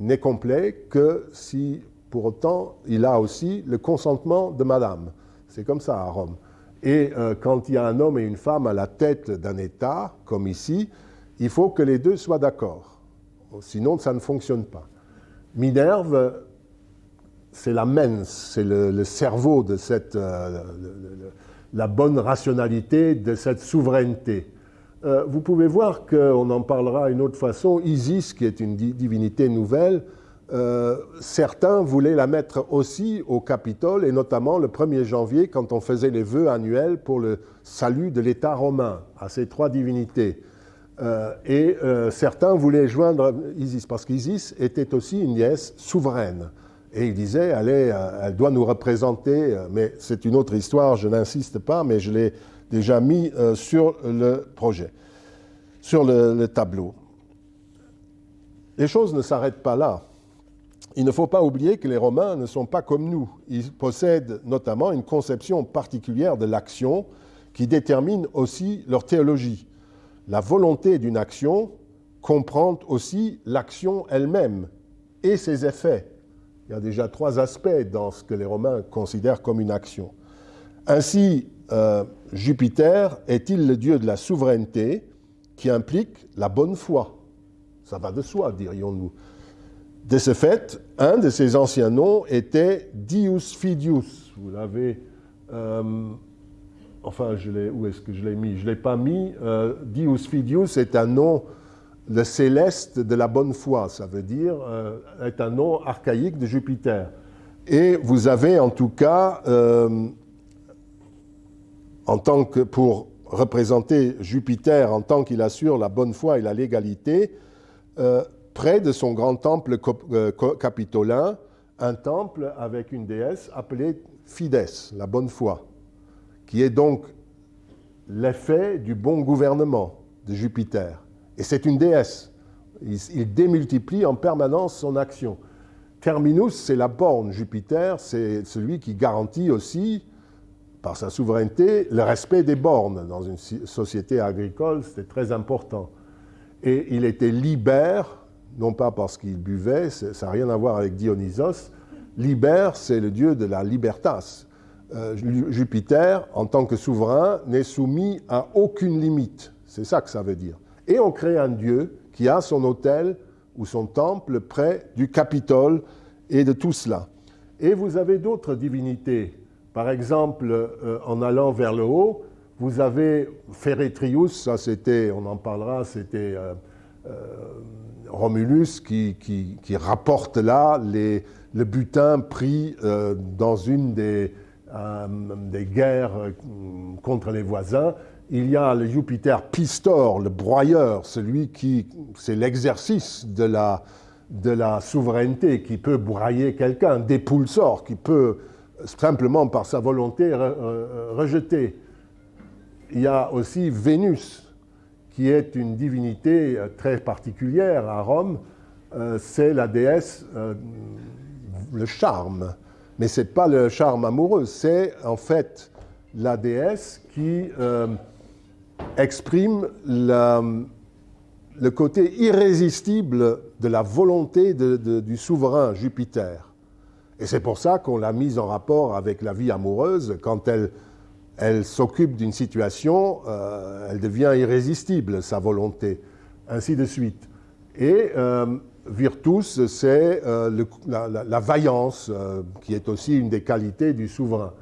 n'est complet que si, pour autant, il a aussi le consentement de madame. C'est comme ça à Rome. Et euh, quand il y a un homme et une femme à la tête d'un État, comme ici, il faut que les deux soient d'accord. Sinon, ça ne fonctionne pas. Minerve, c'est la mens, c'est le, cerveau de cette, euh, la bonne rationalité de cette souveraineté. Euh, vous pouvez voir qu'on en parlera une autre façon. Isis, qui est une divinité nouvelle, euh, certains voulaient la mettre aussi au Capitole, et notamment le 1er janvier, quand on faisait les vœux annuels pour le salut de l'État romain, à ces trois divinités. Euh, et certains voulaient joindre Isis, parce qu'Isis était aussi une déesse souveraine. Et ils disaient, elle, elle doit nous représenter, mais c'est une autre histoire, je n'insiste pas, mais je l'ai déjà mis euh, sur le projet, sur le, tableau. Les choses ne s'arrêtent pas là. Il ne faut pas oublier que les Romains ne sont pas comme nous. Ils possèdent notamment une conception particulière de l'action qui détermine aussi leur théologie. La volonté d'une action comprend aussi l'action elle-même et ses effets. Il y a déjà trois aspects dans ce que les Romains considèrent comme une action. Ainsi, euh, Jupiter est-il le dieu de la souveraineté qui implique la bonne foi? Ça va de soi, dirions-nous. De ce fait, un de ses anciens noms était Dius Fidius. Vous l'avez. Euh, enfin, où est-ce que je l'ai mis? Je ne l'ai pas mis. Euh, Dius Fidius est un nom, le céleste de la bonne foi. Ça veut dire, est un nom archaïque de Jupiter. Et vous avez en tout cas en tant que pour représenter Jupiter en tant qu'il assure la bonne foi et la légalité, euh, près de son grand temple euh, capitolin, un temple avec une déesse appelée Fides, la bonne foi, qui est donc l'effet du bon gouvernement de Jupiter. Et c'est une déesse. il, démultiplie en permanence son action. Terminus, c'est la borne. Jupiter, c'est celui qui garantit aussi par sa souveraineté, le respect des bornes. Dans une société agricole, c'était très important. Et il était libère, non pas parce qu'il buvait, ça n'a rien à voir avec Dionysos. Libère, c'est le dieu de la libertas. Euh, Jupiter, en tant que souverain, n'est soumis à aucune limite. C'est ça que ça veut dire. Et on crée un dieu qui a son hôtel ou son temple près du Capitole et de tout cela. Et vous avez d'autres divinités par exemple, euh, en allant vers le haut, vous avez Ferretrius, ça c'était, on en parlera, c'était euh, Romulus qui, rapporte là le butin pris dans une des, des, guerres contre les voisins. Il y a le Jupiter Pistor, le broyeur, celui qui, c'est l'exercice de la, de la souveraineté, qui peut broyer quelqu'un, des Dépulsor, qui peut simplement par sa volonté rejetée. Il y a aussi Vénus, qui est une divinité euh, très particulière à Rome. Euh, c'est la déesse, euh, le charme. Mais ce n'est pas le charme amoureux, c'est en fait la déesse qui exprime le côté irrésistible de la volonté du souverain Jupiter. Et c'est pour ça qu'on l'a mise en rapport avec la vie amoureuse. Quand elle, elle s'occupe d'une situation, euh, elle devient irrésistible, sa volonté, ainsi de suite. Et euh, Virtus, c'est euh, la, vaillance, qui est aussi une des qualités du souverain.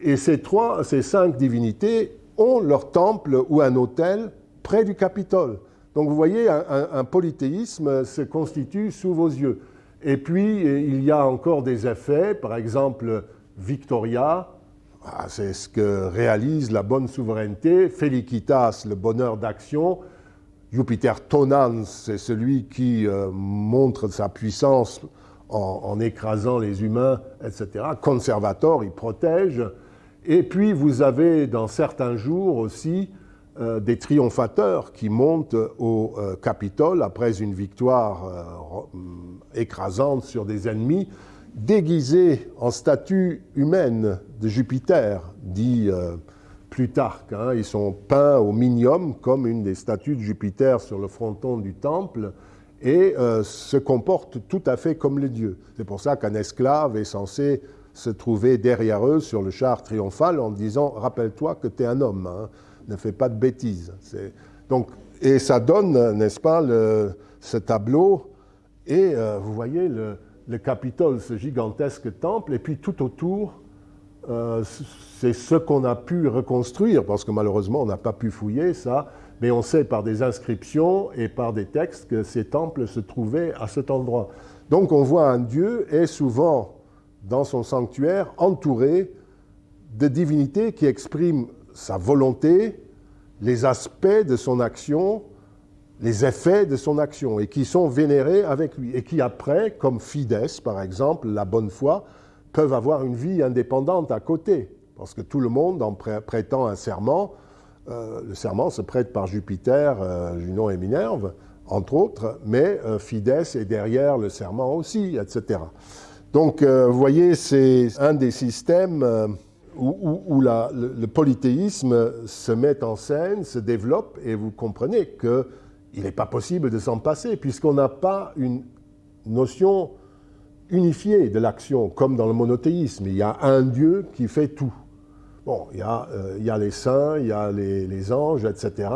Et ces trois, ces cinq divinités ont leur temple ou un hôtel près du Capitole. Donc vous voyez, un polythéisme se constitue sous vos yeux. Et puis, il y a encore des effets, par exemple, Victoria, Ah, c'est ce que réalise la bonne souveraineté. Felicitas, le bonheur d'action. Jupiter Tonans, c'est celui qui euh, montre sa puissance en, écrasant les humains, etc. Conservator, il protège. Et puis vous avez dans certains jours aussi euh, des triomphateurs qui montent au euh, Capitole après une victoire écrasante sur des ennemis déguisés en statue humaine de Jupiter, dit Plutarque. Hein. Ils sont peints au minium comme une des statues de Jupiter sur le fronton du temple et euh, se comportent tout à fait comme les dieux. C'est pour ça qu'un esclave est censé se trouver derrière eux sur le char triomphal en disant Rappelle-toi que tu es un homme, hein. ne fais pas de bêtises. Donc, et ça donne, n'est-ce pas, ce tableau. Et euh, vous voyez le, le Capitole, ce gigantesque temple, et puis tout autour, euh, c'est ce qu'on a pu reconstruire, parce que malheureusement, on n'a pas pu fouiller ça, mais on sait par des inscriptions et par des textes que ces temples se trouvaient à cet endroit. Donc on voit un Dieu et souvent dans son sanctuaire entouré de divinités qui expriment sa volonté, les aspects de son action, les effets de son action et qui sont vénérés avec lui et qui après, comme Fides par exemple, la bonne foi, peuvent avoir une vie indépendante à côté. Parce que tout le monde, en prêtant un serment, euh, le serment se prête par Jupiter, euh, Junon et Minerve, entre autres, mais euh, Fides est derrière le serment aussi, etc. Donc, vous voyez, c'est un des systèmes où, le, le, polythéisme se met en scène, se développe, et vous comprenez que il n'est pas possible de s'en passer, puisqu'on n'a pas une notion unifiée de l'action, comme dans le monothéisme. Il y a un Dieu qui fait tout. Bon, il y a, euh, il y a les saints, il y a les, anges, etc.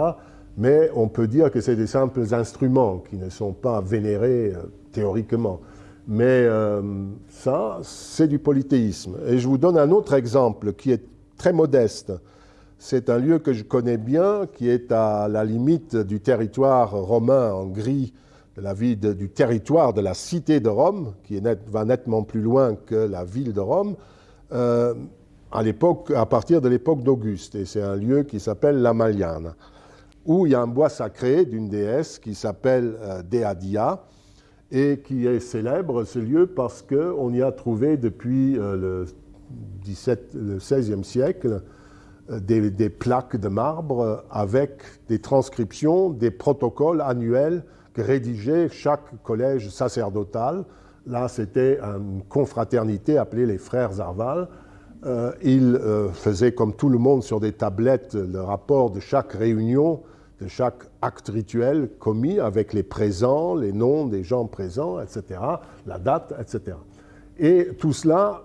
Mais on peut dire que c'est des simples instruments qui ne sont pas vénérés euh, théoriquement. Mais euh, ça, c'est du polythéisme. Et je vous donne un autre exemple qui est très modeste. C'est un lieu que je connais bien, qui est à la limite du territoire romain en gris, de la ville du territoire de la cité de Rome, qui va nettement plus loin que la ville de Rome, euh, à, à partir de l'époque d'Auguste. Et c'est un lieu qui s'appelle la Maliane, où il y a un bois sacré d'une déesse qui s'appelle euh, Deadia, et qui est célèbre, ce lieu, parce qu'on y a trouvé depuis euh, le, 17, le 16e siècle euh, des, plaques de marbre avec des transcriptions, des protocoles annuels que rédigeait chaque collège sacerdotal. Là, c'était une confraternité appelée les frères Arval. Euh, ils euh, faisaient comme tout le monde sur des tablettes le rapport de chaque réunion, de chaque acte rituel commis avec les présents, les noms des gens présents, etc., la date, etc. Et tout cela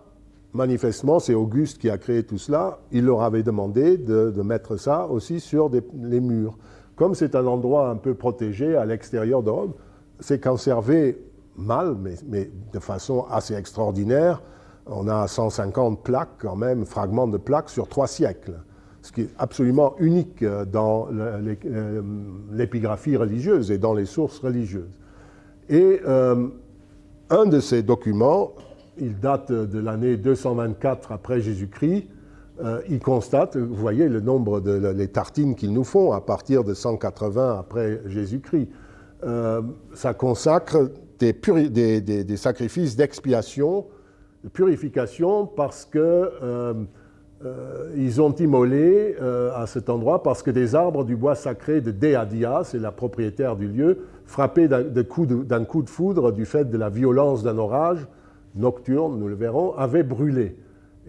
manifestement, c'est Auguste qui a créé tout cela. Il leur avait demandé de, mettre ça aussi sur les murs. Comme c'est un endroit un peu protégé à l'extérieur de Rome, c'est conservé mal, mais, de façon assez extraordinaire. On a 150 plaques, quand même, fragments de plaques sur trois siècles, ce qui est absolument unique dans euh, l'épigraphie religieuse et dans les sources religieuses. Et euh, un de ces documents il date de l'année 224 après Jésus-Christ. Euh, il constate, vous voyez le nombre de tartines qu'ils nous font à partir de 180 après Jésus-Christ. Euh, ça consacre des, sacrifices d'expiation, de purification, parce que euh, ils ont immolé à cet endroit parce que des arbres du bois sacré de Deadia, c'est la propriétaire du lieu, frappés d'un coup, coup, de foudre du fait de la violence d'un orage, nocturne, nous le verrons, avait brûlé.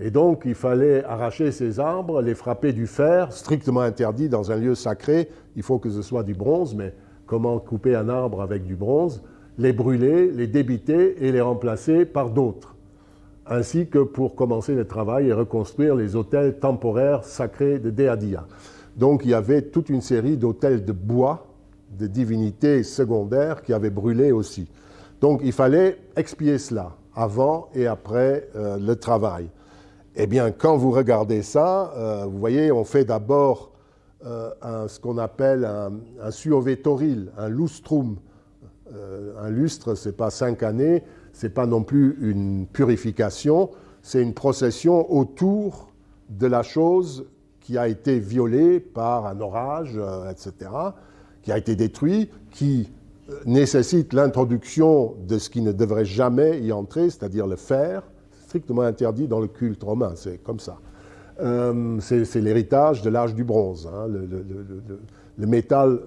Et donc, il fallait arracher ces arbres, les frapper du fer, strictement interdit dans un lieu sacré. Il faut que ce soit du bronze, mais comment couper un arbre avec du bronze Les brûler, les débiter et les remplacer par d'autres? Ainsi que pour commencer le travail et reconstruire les hôtels temporaires sacrés de Deadia. Donc, il y avait toute une série d'hôtels de bois, de divinités secondaires qui avaient brûlé aussi. Donc, il fallait expier cela avant et après euh, le travail. Eh bien, quand vous regardez ça, euh, vous voyez, on fait d'abord euh, ce qu'on appelle un, un un lustrum. un lustre, ce n'est pas cinq années, ce n'est pas non plus une purification, c'est une procession autour de la chose qui a été violée par un orage, euh, etc., qui a été détruit, qui euh, nécessite l'introduction de ce qui ne devrait jamais y entrer, c'est-à-dire le fer, strictement interdit dans le culte romain, c'est comme ça. Euh, c'est l'héritage de l'âge du bronze. Hein. Le, métal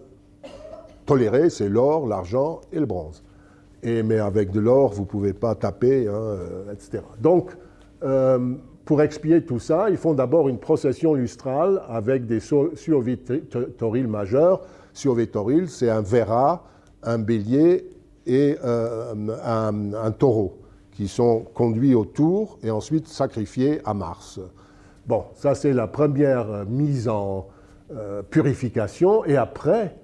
toléré, c'est l'or, l'argent et le bronze. Et, mais avec de l'or, vous ne pouvez pas taper, hein, etc. Donc, pour expier tout ça, ils font d'abord une procession lustrale avec des survitoriles majeurs. Survitoril, c'est un Vera, un bélier et euh, un, taureau qui sont conduits autour et ensuite sacrifiés à Mars. Bon, ça c'est la première mise en euh, purification. Et après,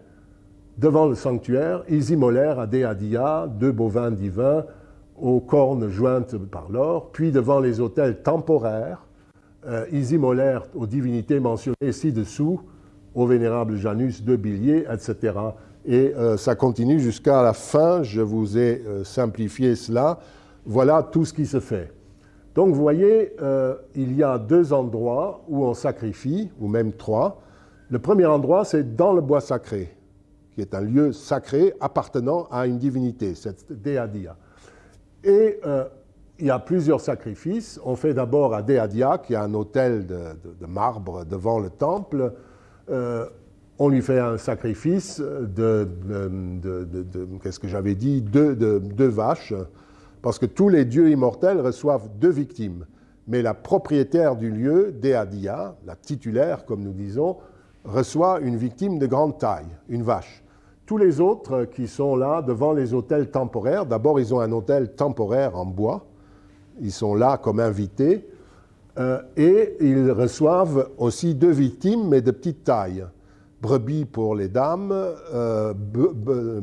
devant le sanctuaire, ils immolèrent à Deadia deux bovins divins aux cornes jointes par l'or, puis devant les autels temporaires, euh, ils immolèrent aux divinités mentionnées ci-dessous, au vénérable Janus de Billier, etc. Et euh, ça continue jusqu'à la fin, je vous ai euh, simplifié cela. Voilà tout ce qui se fait. Donc vous voyez, il y a deux endroits où on sacrifie, ou même trois. Le premier endroit, c'est dans le bois sacré, qui est un lieu sacré appartenant à une divinité, cette Deadia. Et euh, il y a plusieurs sacrifices. On fait d'abord à Deadia, qui a un autel de, marbre devant le temple. Euh, on lui fait un sacrifice de, qu'est-ce que j'avais dit, deux, vaches, parce que tous les dieux immortels reçoivent deux victimes. Mais la propriétaire du lieu, Deadia, la titulaire, comme nous disons, reçoit une victime de grande taille, une vache. Tous les autres qui sont là devant les hôtels temporaires, d'abord ils ont un hôtel temporaire en bois, ils sont là comme invités, euh, et ils reçoivent aussi deux victimes, mais de petite taille. Brebis pour les dames, euh, euh,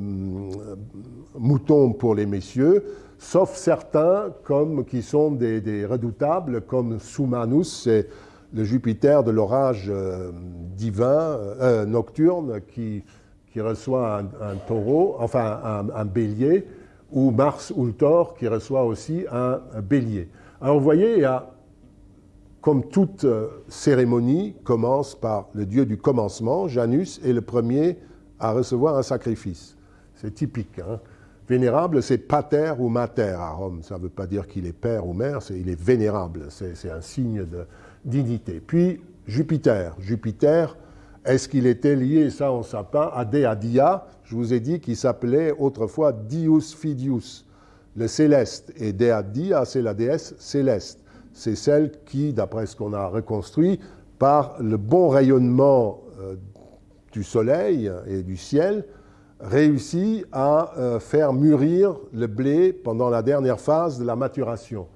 moutons pour les messieurs, sauf certains comme, qui sont des, redoutables, comme Soumanus, c'est le Jupiter de l'orage divin, nocturne, qui qui reçoit un, taureau, enfin un, bélier, ou Mars Ultor qui reçoit aussi un, bélier. Alors vous voyez, il y a, comme toute euh, cérémonie, commence par le dieu du commencement, Janus, est le premier à recevoir un sacrifice. C'est typique. Hein. Vénérable, c'est pater ou mater à Rome. Ça ne veut pas dire qu'il est père ou mère, il est vénérable. C'est un signe de dignité. Puis Jupiter. Jupiter, est-ce qu'il était lié, ça on ne sait pas, à Deadia? Je vous ai dit qu'il s'appelait autrefois Dius Fidius, le céleste. Et Deadia, c'est la déesse céleste. C'est celle qui, d'après ce qu'on a reconstruit, par le bon rayonnement euh, du soleil et du ciel, réussit à euh, faire mûrir le blé pendant la dernière phase de la maturation.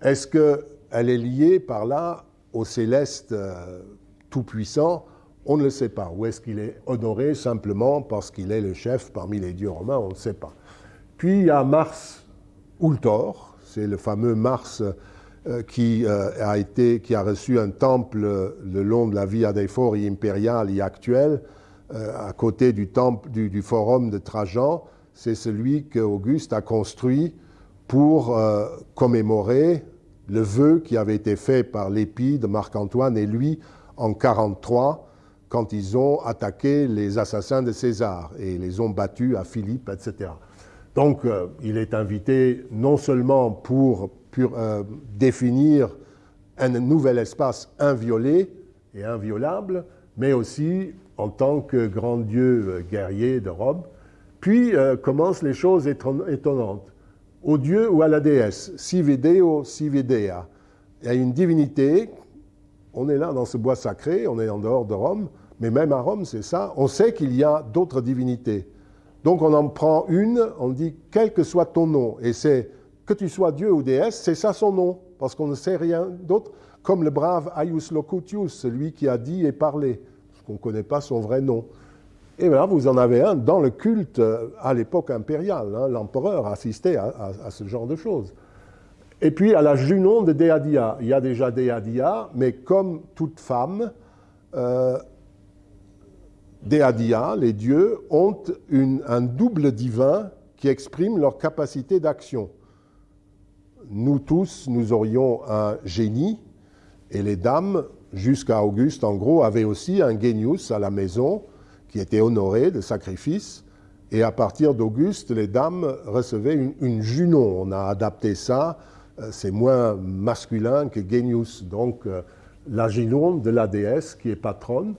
Est-ce qu'elle est liée par là au céleste euh, tout-puissant? On ne le sait pas. Ou est-ce qu'il est honoré simplement parce qu'il est le chef parmi les dieux romains? On ne sait pas. Puis il y a Mars Ultor, c'est le fameux Mars qui, euh, a été, qui a reçu un temple le long de la Via dei Fori impériale et actuelle, euh, à côté du, temple, du, forum de Trajan. C'est celui qu'Auguste a construit pour commémorer le vœu qui avait été fait par l'épi de Marc-Antoine et lui en 43 quand ils ont attaqué les assassins de César et les ont battus à Philippe, etc. Donc euh, il est invité non seulement pour, euh, définir un nouvel espace inviolé et inviolable, mais aussi en tant que grand dieu euh, guerrier de Rome. Puis commencent les choses étonnantes. Au dieu ou à la déesse, si vidéo, si videa. Il y a une divinité, on est là dans ce bois sacré, on est en dehors de Rome, mais même à Rome, c'est ça. On sait qu'il y a d'autres divinités. Donc on en prend une, on dit quel que soit ton nom. Et c'est que tu sois Dieu ou déesse, c'est ça son nom, parce qu'on ne sait rien d'autre. Comme le brave Aius Locutius, celui qui a dit et parlé, parce qu'on ne connaît pas son vrai nom. Et là, vous en avez un dans le culte euh, à l'époque impériale. Hein. L'empereur assistait à, ce genre de choses. Et puis à la Junon de Deadia. Il y a déjà Deadia, mais comme toute femme, euh, Déadia, les dieux, ont un double divin qui exprime leur capacité d'action. Nous tous, nous aurions un génie, Et les dames, jusqu'à Auguste en gros, avaient aussi un genius à la maison qui était honoré de sacrifices. Et à partir d'Auguste, les dames recevaient une, une, Junon. On a adapté ça, euh, c'est moins masculin que genius. Donc euh, la Junon de la déesse qui est patronne.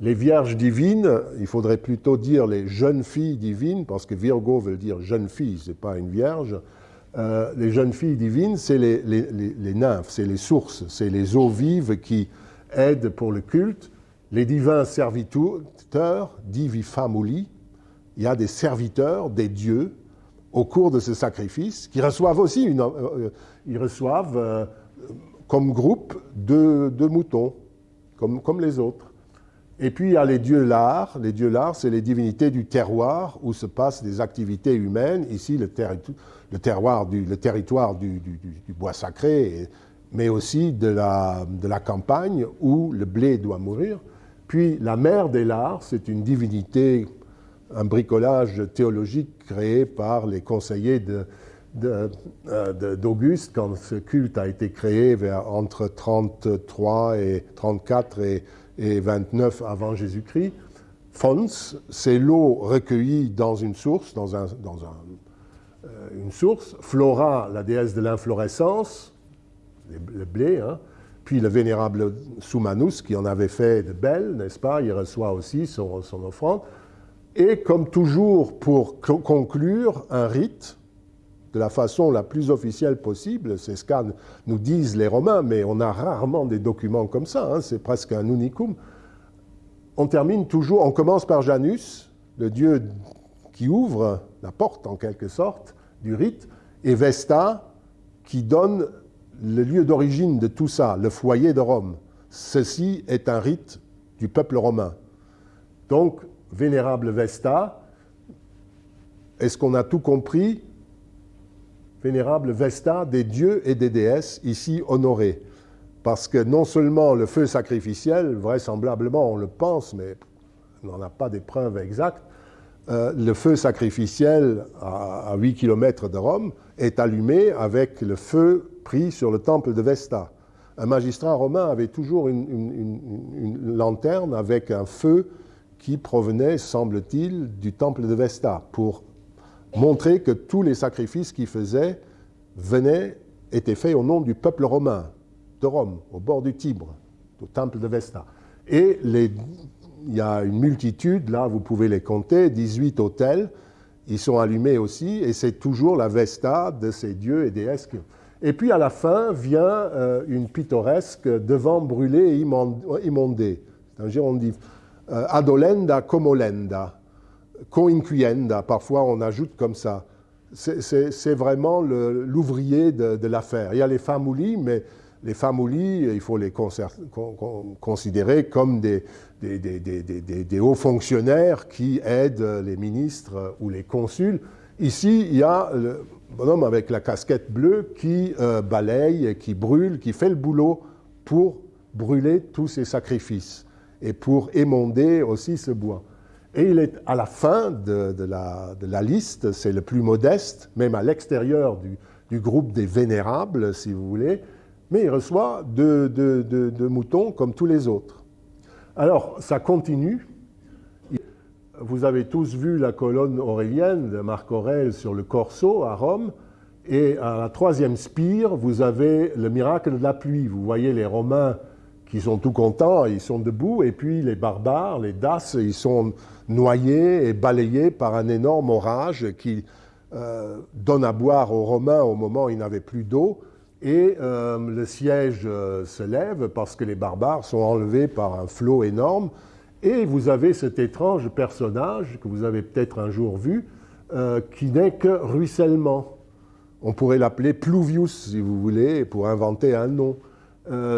Les vierges divines, il faudrait plutôt dire les jeunes filles divines, parce que Virgo veut dire jeune fille, ce n'est pas une vierge. Euh, les jeunes filles divines, c'est les, nymphes, c'est les sources, c'est les eaux vives qui aident pour le culte. Les divins serviteurs, divi famuli, il y a des serviteurs, des dieux, au cours de ce sacrifice, qui reçoivent aussi une, euh, euh ils reçoivent comme groupe deux, moutons, comme, les autres. Et puis il y a les dieux lards. Les dieux lards, c'est les divinités du terroir où se passent des activités humaines. Ici, le, le, terroir du, le territoire du, du, bois sacré, mais aussi de la, de la, campagne où le blé doit mourir. Puis la mère des lards, c'est une divinité, un bricolage théologique créé par les conseillers d'Auguste quand ce culte a été créé vers, entre 33 et 34 et et 29 avant Jésus-Christ. Fons, c'est l'eau recueillie dans une source, dans, un, euh, une source. Flora, la déesse de l'inflorescence, le blé, hein. puis le vénérable Soumanus, qui en avait fait de belles, n'est-ce pas? Il reçoit aussi son, son, offrande. Et comme toujours, pour conclure, un rite, de la façon la plus officielle possible, c'est ce qu'à nous disent les Romains, mais on a rarement des documents comme ça, hein, c'est presque un unicum. On termine toujours, on commence par Janus, le dieu qui ouvre la porte en quelque sorte du rite, et Vesta qui donne le lieu d'origine de tout ça, le foyer de Rome. Ceci est un rite du peuple romain. Donc, vénérable Vesta, est-ce qu'on a tout compris? Vénérable Vesta des dieux et des déesses ici honorés. Parce que non seulement le feu sacrificiel, vraisemblablement on le pense, mais on n'en a pas des preuves exactes, euh, le feu sacrificiel à, 8 km de Rome est allumé avec le feu pris sur le temple de Vesta. Un magistrat romain avait toujours une, une lanterne avec un feu qui provenait, semble-t-il, du temple de Vesta pour montrer que tous les sacrifices qu'il faisait venaient, étaient faits au nom du peuple romain de Rome, au bord du Tibre, au temple de Vesta. Et les, il y a une multitude, là vous pouvez les compter, 18 hôtels, ils sont allumés aussi, et c'est toujours la Vesta de ces dieux et déesses. Et puis à la fin vient euh, une pittoresque devant brûlé et immondé. C'est un gérondif. Euh, adolenda comolenda coinquienda, parfois on ajoute comme ça. C'est vraiment l'ouvrier de, l'affaire. Il y a les famoulis, mais les famoulis, il faut les considérer comme des, des, hauts fonctionnaires qui aident les ministres ou les consuls. Ici, il y a le bonhomme avec la casquette bleue qui euh, balaye, qui brûle, qui fait le boulot pour brûler tous ces sacrifices et pour émonder aussi ce bois. Et il est à la fin de, la, liste, c'est le plus modeste, même à l'extérieur du, groupe des vénérables, si vous voulez, mais il reçoit deux, moutons comme tous les autres. Alors, ça continue. Vous avez tous vu la colonne aurélienne de Marc Aurèle sur le Corso à Rome, et à la troisième spire, vous avez le miracle de la pluie. Vous voyez les Romains qui sont tout contents, ils sont debout, et puis les barbares, les Daces, ils sont noyés et balayés par un énorme orage qui euh, donne à boire aux Romains au moment où ils n'avaient plus d'eau, et euh, le siège euh, se lève parce que les barbares sont enlevés par un flot énorme, et vous avez cet étrange personnage que vous avez peut-être un jour vu, qui n'est que ruissellement. On pourrait l'appeler Pluvius, si vous voulez, pour inventer un nom.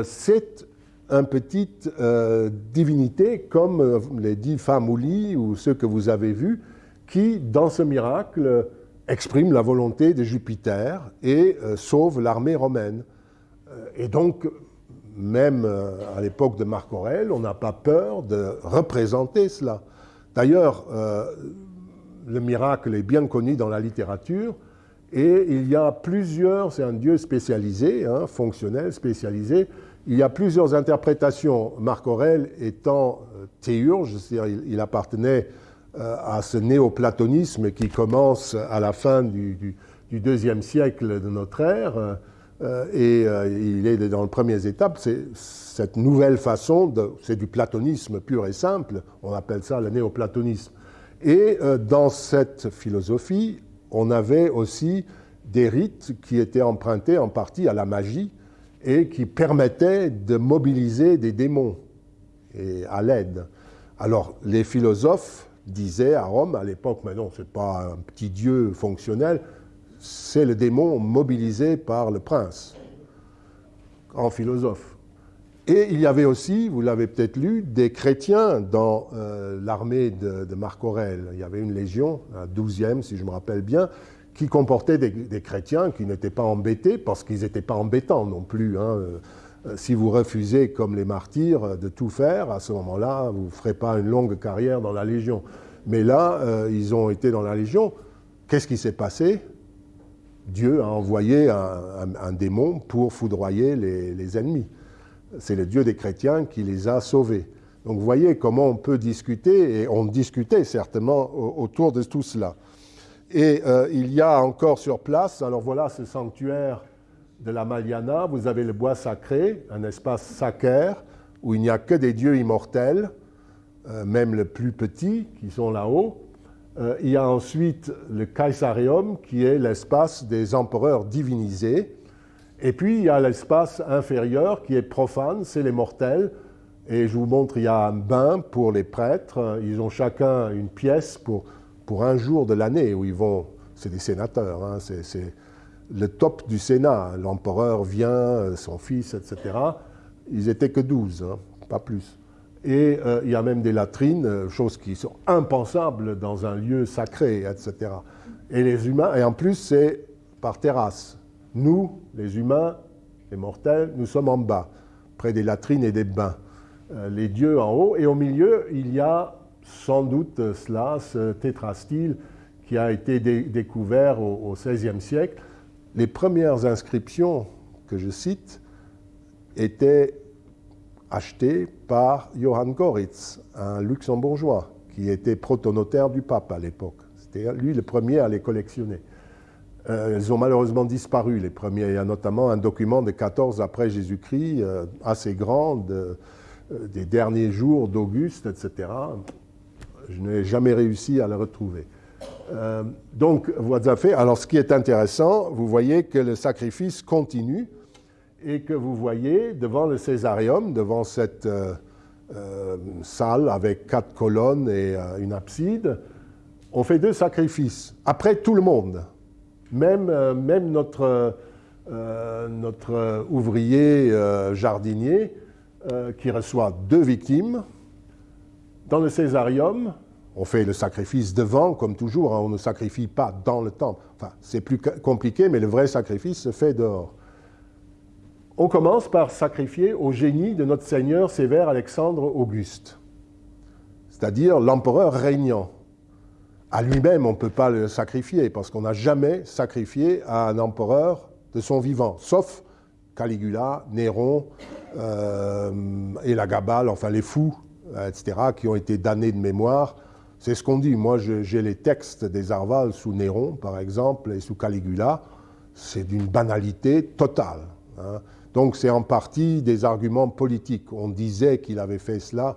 C'est une petite euh, divinité comme euh, les dix Famouli ou ceux que vous avez vus, qui, dans ce miracle, expriment la volonté de Jupiter et euh, sauvent l'armée romaine. et donc, même à l'époque de Marc Aurèle, on n'a pas peur de représenter cela. D'ailleurs, le miracle est bien connu dans la littérature, Et il y a plusieurs, c'est un dieu spécialisé, hein, fonctionnel, spécialisé. Il y a plusieurs interprétations. Marc Aurèle étant euh, théurge, c'est-à-dire il, appartenait euh, à ce néoplatonisme qui commence à la fin du, deuxième siècle de notre ère. Euh, et il est dans les premières étapes. C'est cette nouvelle façon, c'est du platonisme pur et simple. On appelle ça le néoplatonisme. Et dans cette philosophie, on avait aussi des rites qui étaient empruntés en partie à la magie et qui permettaient de mobiliser des démons et à l'aide. Alors, les philosophes disaient à Rome à l'époque, mais non, ce n'est pas un petit dieu fonctionnel, c'est le démon mobilisé par le prince, en philosophe. Et il y avait aussi, vous l'avez peut-être lu, des chrétiens dans euh, l'armée de, Marc Aurèle. Il y avait une légion, la douzième si je me rappelle bien, qui comportait des, chrétiens qui n'étaient pas embêtés, parce qu'ils n'étaient pas embêtants non plus. Hein. Euh, si vous refusez, comme les martyrs, de tout faire, à ce moment-là, vous ne ferez pas une longue carrière dans la Légion. Mais là, euh, ils ont été dans la Légion. Qu'est-ce qui s'est passé? Dieu a envoyé un, démon pour foudroyer les ennemis c'est le Dieu des chrétiens qui les a sauvés. Donc vous voyez comment on peut discuter, et on discutait certainement autour de tout cela. Et euh, il y a encore sur place, alors voilà ce sanctuaire de la Maliana, vous avez le bois sacré, un espace sacré où il n'y a que des dieux immortels, euh, même les plus petits qui sont là-haut. Euh, il y a ensuite le Caesarium qui est l'espace des empereurs divinisés, et puis, il y a l'espace inférieur qui est profane, c'est les mortels. Et je vous montre, il y a un bain pour les prêtres. Ils ont chacun une pièce pour, pour un jour de l'année où ils vont. C'est des sénateurs, hein, c'est le top du Sénat. L'empereur vient, son fils, etc. Ils étaient que 12, hein, pas plus. Et euh, il y a même des latrines, choses qui sont impensables dans un lieu sacré, etc. Et les humains, et en plus, c'est par terrasse. Nous, les humains, les mortels, nous sommes en bas, près des latrines et des bains. Euh, les dieux en haut, et au milieu, il y a sans doute cela, ce tétrastyle qui a été découvert au XVIe siècle. Les premières inscriptions que je cite étaient achetées par Johann Goritz, un luxembourgeois, qui était protonotaire du pape à l'époque. C'était lui le premier à les collectionner. Euh, elles ont malheureusement disparu, les premiers. Il y a notamment un document de 14 après Jésus-Christ, euh, assez grand, euh, des derniers jours d'Auguste, etc. Je n'ai jamais réussi à le retrouver. Donc, vous fait? Alors, ce qui est intéressant, vous voyez que le sacrifice continue et que vous voyez devant le Césarium, devant cette salle avec quatre colonnes et une abside, on fait deux sacrifices. Après tout le monde. Même, euh, même notre, euh, notre ouvrier euh, jardinier, qui reçoit deux victimes, dans le césarium, on fait le sacrifice devant, comme toujours, hein, on ne sacrifie pas dans le temple. C'est plus compliqué, mais le vrai sacrifice se fait dehors. On commence par sacrifier au génie de notre Seigneur sévère Alexandre Auguste, c'est-à-dire l'empereur régnant à lui-même, on ne peut pas le sacrifier, parce qu'on n'a jamais sacrifié à un empereur de son vivant, sauf Caligula, Néron euh, et la Gabale, enfin les fous, etc., qui ont été damnés de mémoire. C'est ce qu'on dit. Moi, j'ai les textes des Arvales sous Néron, par exemple, et sous Caligula. C'est d'une banalité totale. Hein. Donc, c'est en partie des arguments politiques. On disait qu'il avait fait cela.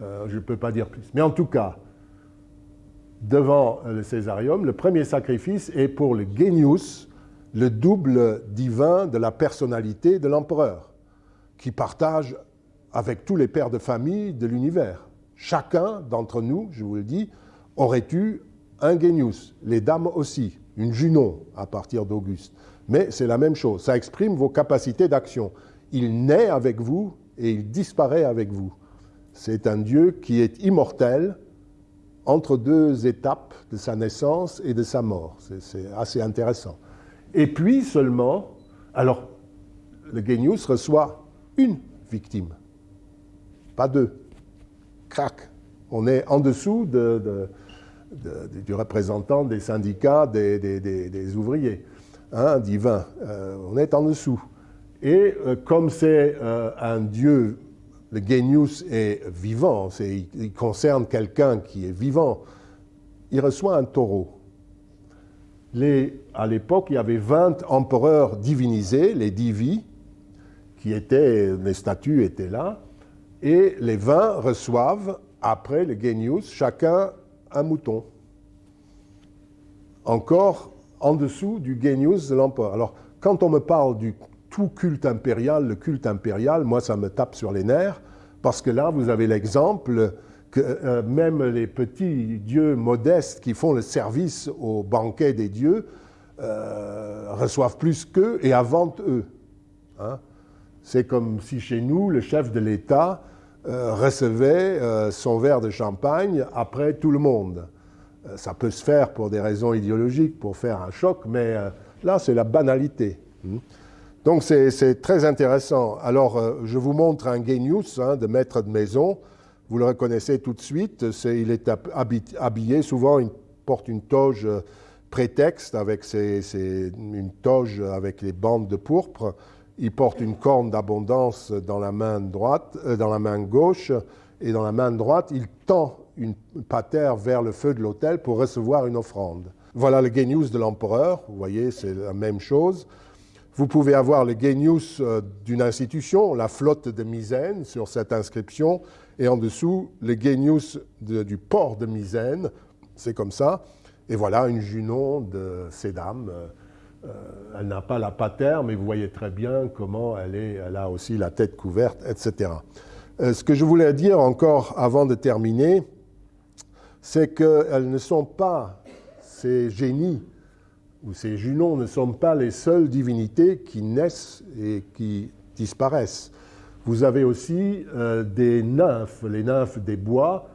Euh, je ne peux pas dire plus. Mais en tout cas, devant le Césarium, le premier sacrifice est pour le genius, le double divin de la personnalité de l'empereur, qui partage avec tous les pères de famille de l'univers. Chacun d'entre nous, je vous le dis, aurait eu un genius, les dames aussi, une Junon à partir d'Auguste. Mais c'est la même chose, ça exprime vos capacités d'action. Il naît avec vous et il disparaît avec vous. C'est un Dieu qui est immortel, entre deux étapes de sa naissance et de sa mort. C'est assez intéressant. Et puis seulement, alors, le Genius reçoit une victime, pas deux. Crac. On est en dessous de, du représentant des syndicats des, ouvriers, hein, divin. Euh, on est en dessous. Et euh, comme c'est euh, un dieu, le genius est vivant, il concerne quelqu'un qui est vivant, il reçoit un taureau. À l'époque, il y avait 20 empereurs divinisés, les divi, qui étaient, les statues étaient là, et les 20 reçoivent, après le genius, chacun un mouton. Encore en dessous du genius de l'empereur. Alors, quand on me parle du tout culte impérial, le culte impérial, moi, ça me tape sur les nerfs, parce que là, vous avez l'exemple que euh, même les petits dieux modestes qui font le service au banquet des dieux euh, reçoivent plus qu'eux et inventent eux. Hein. C'est comme si chez nous, le chef de l'État euh, recevait son verre de champagne après tout le monde. ça peut se faire pour des raisons idéologiques, pour faire un choc, mais là, c'est la banalité. Hein. Donc c'est très intéressant. Alors, je vous montre un genius hein, de maître de maison vous le reconnaissez tout de suite, il est habillé, souvent il porte une toge euh, prétexte avec une toge avec les bandes de pourpre. Il porte une corne d'abondance dans la main droite, euh, dans la main gauche, et dans la main droite, il tend une patère vers le feu de l'autel pour recevoir une offrande. Voilà le genius de l'empereur, vous voyez, c'est la même chose. Vous pouvez avoir le genius euh, d'une institution, la flotte de Misène, sur cette inscription, et en dessous, le genius du port de Misène, c'est comme ça. Et voilà une Junon de Sédam. Euh, elle n'a pas la patère, mais vous voyez très bien comment elle, est, elle a aussi la tête couverte, etc. Euh, ce que je voulais dire encore avant de terminer, c'est qu'elles ne sont pas, ces génies ou ces Junons ne sont pas les seules divinités qui naissent et qui disparaissent. Vous avez aussi euh, des nymphes, les nymphes des bois,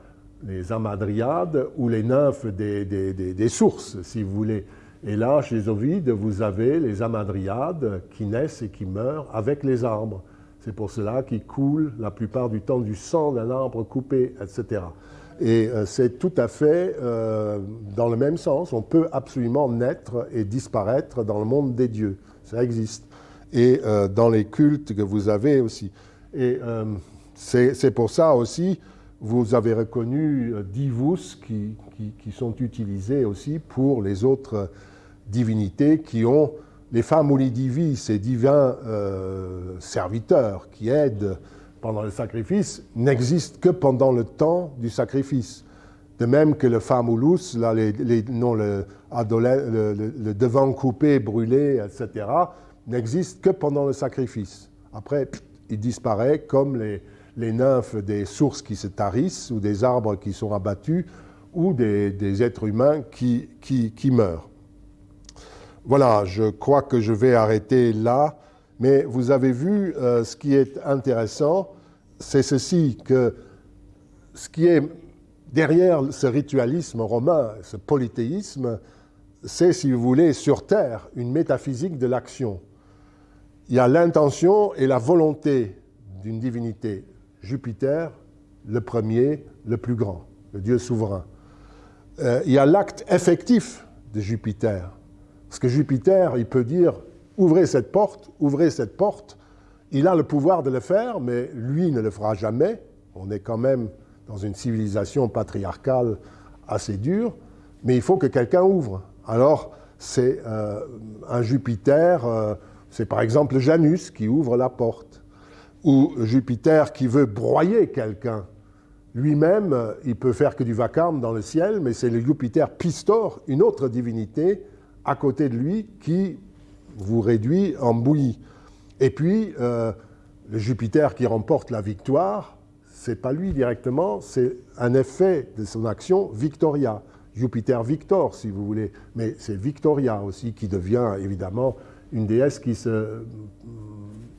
les amadriades, ou les nymphes des, sources, si vous voulez. Et là, chez Ovide, vous avez les amadriades qui naissent et qui meurent avec les arbres. C'est pour cela qu'ils coulent la plupart du temps du sang d'un arbre coupé, etc. Et euh, c'est tout à fait euh, dans le même sens. On peut absolument naître et disparaître dans le monde des dieux. Ça existe. Et dans les cultes que vous avez aussi. Et euh, c'est pour ça aussi, vous avez reconnu euh, divus qui, qui, sont utilisés aussi pour les autres divinités qui ont les famuli divi, ces divins euh, serviteurs qui aident pendant le sacrifice, n'existent que pendant le temps du sacrifice. De même que le famulus, là, les, non, le, devant coupé, brûlé, etc., n'existe que pendant le sacrifice. Après, il disparaît comme les, nymphes des sources qui se tarissent ou des arbres qui sont abattus ou des, êtres humains qui, qui, meurent. Voilà, je crois que je vais arrêter là, mais vous avez vu euh, ce qui est intéressant, c'est ceci, que ce qui est derrière ce ritualisme romain, ce polythéisme, c'est, si vous voulez, sur Terre, une métaphysique de l'action il y a l'intention et la volonté d'une divinité. Jupiter, le premier, le plus grand, le Dieu souverain. Euh, il y a l'acte effectif de Jupiter. Parce que Jupiter, il peut dire ouvrez cette porte, ouvrez cette porte. Il a le pouvoir de le faire, mais lui ne le fera jamais. On est quand même dans une civilisation patriarcale assez dure, mais il faut que quelqu'un ouvre. Alors, c'est euh, un Jupiter. Euh, c'est par exemple Janus qui ouvre la porte, ou Jupiter qui veut broyer quelqu'un. Lui-même, il peut faire que du vacarme dans le ciel, mais c'est le Jupiter Pistor, une autre divinité, à côté de lui, qui vous réduit en bouillie. Et puis, euh, le Jupiter qui remporte la victoire, c'est pas lui directement, c'est un effet de son action Victoria. Jupiter Victor, si vous voulez. Mais c'est Victoria aussi qui devient évidemment une déesse qui se,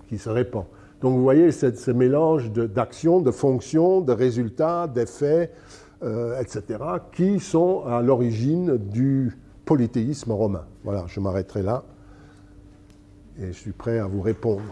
qui se répand. Donc vous voyez ce mélange d'actions, de, fonctions, de résultats, d'effets, euh, etc., qui sont à l'origine du polythéisme romain. Voilà, je m'arrêterai là et je suis prêt à vous répondre.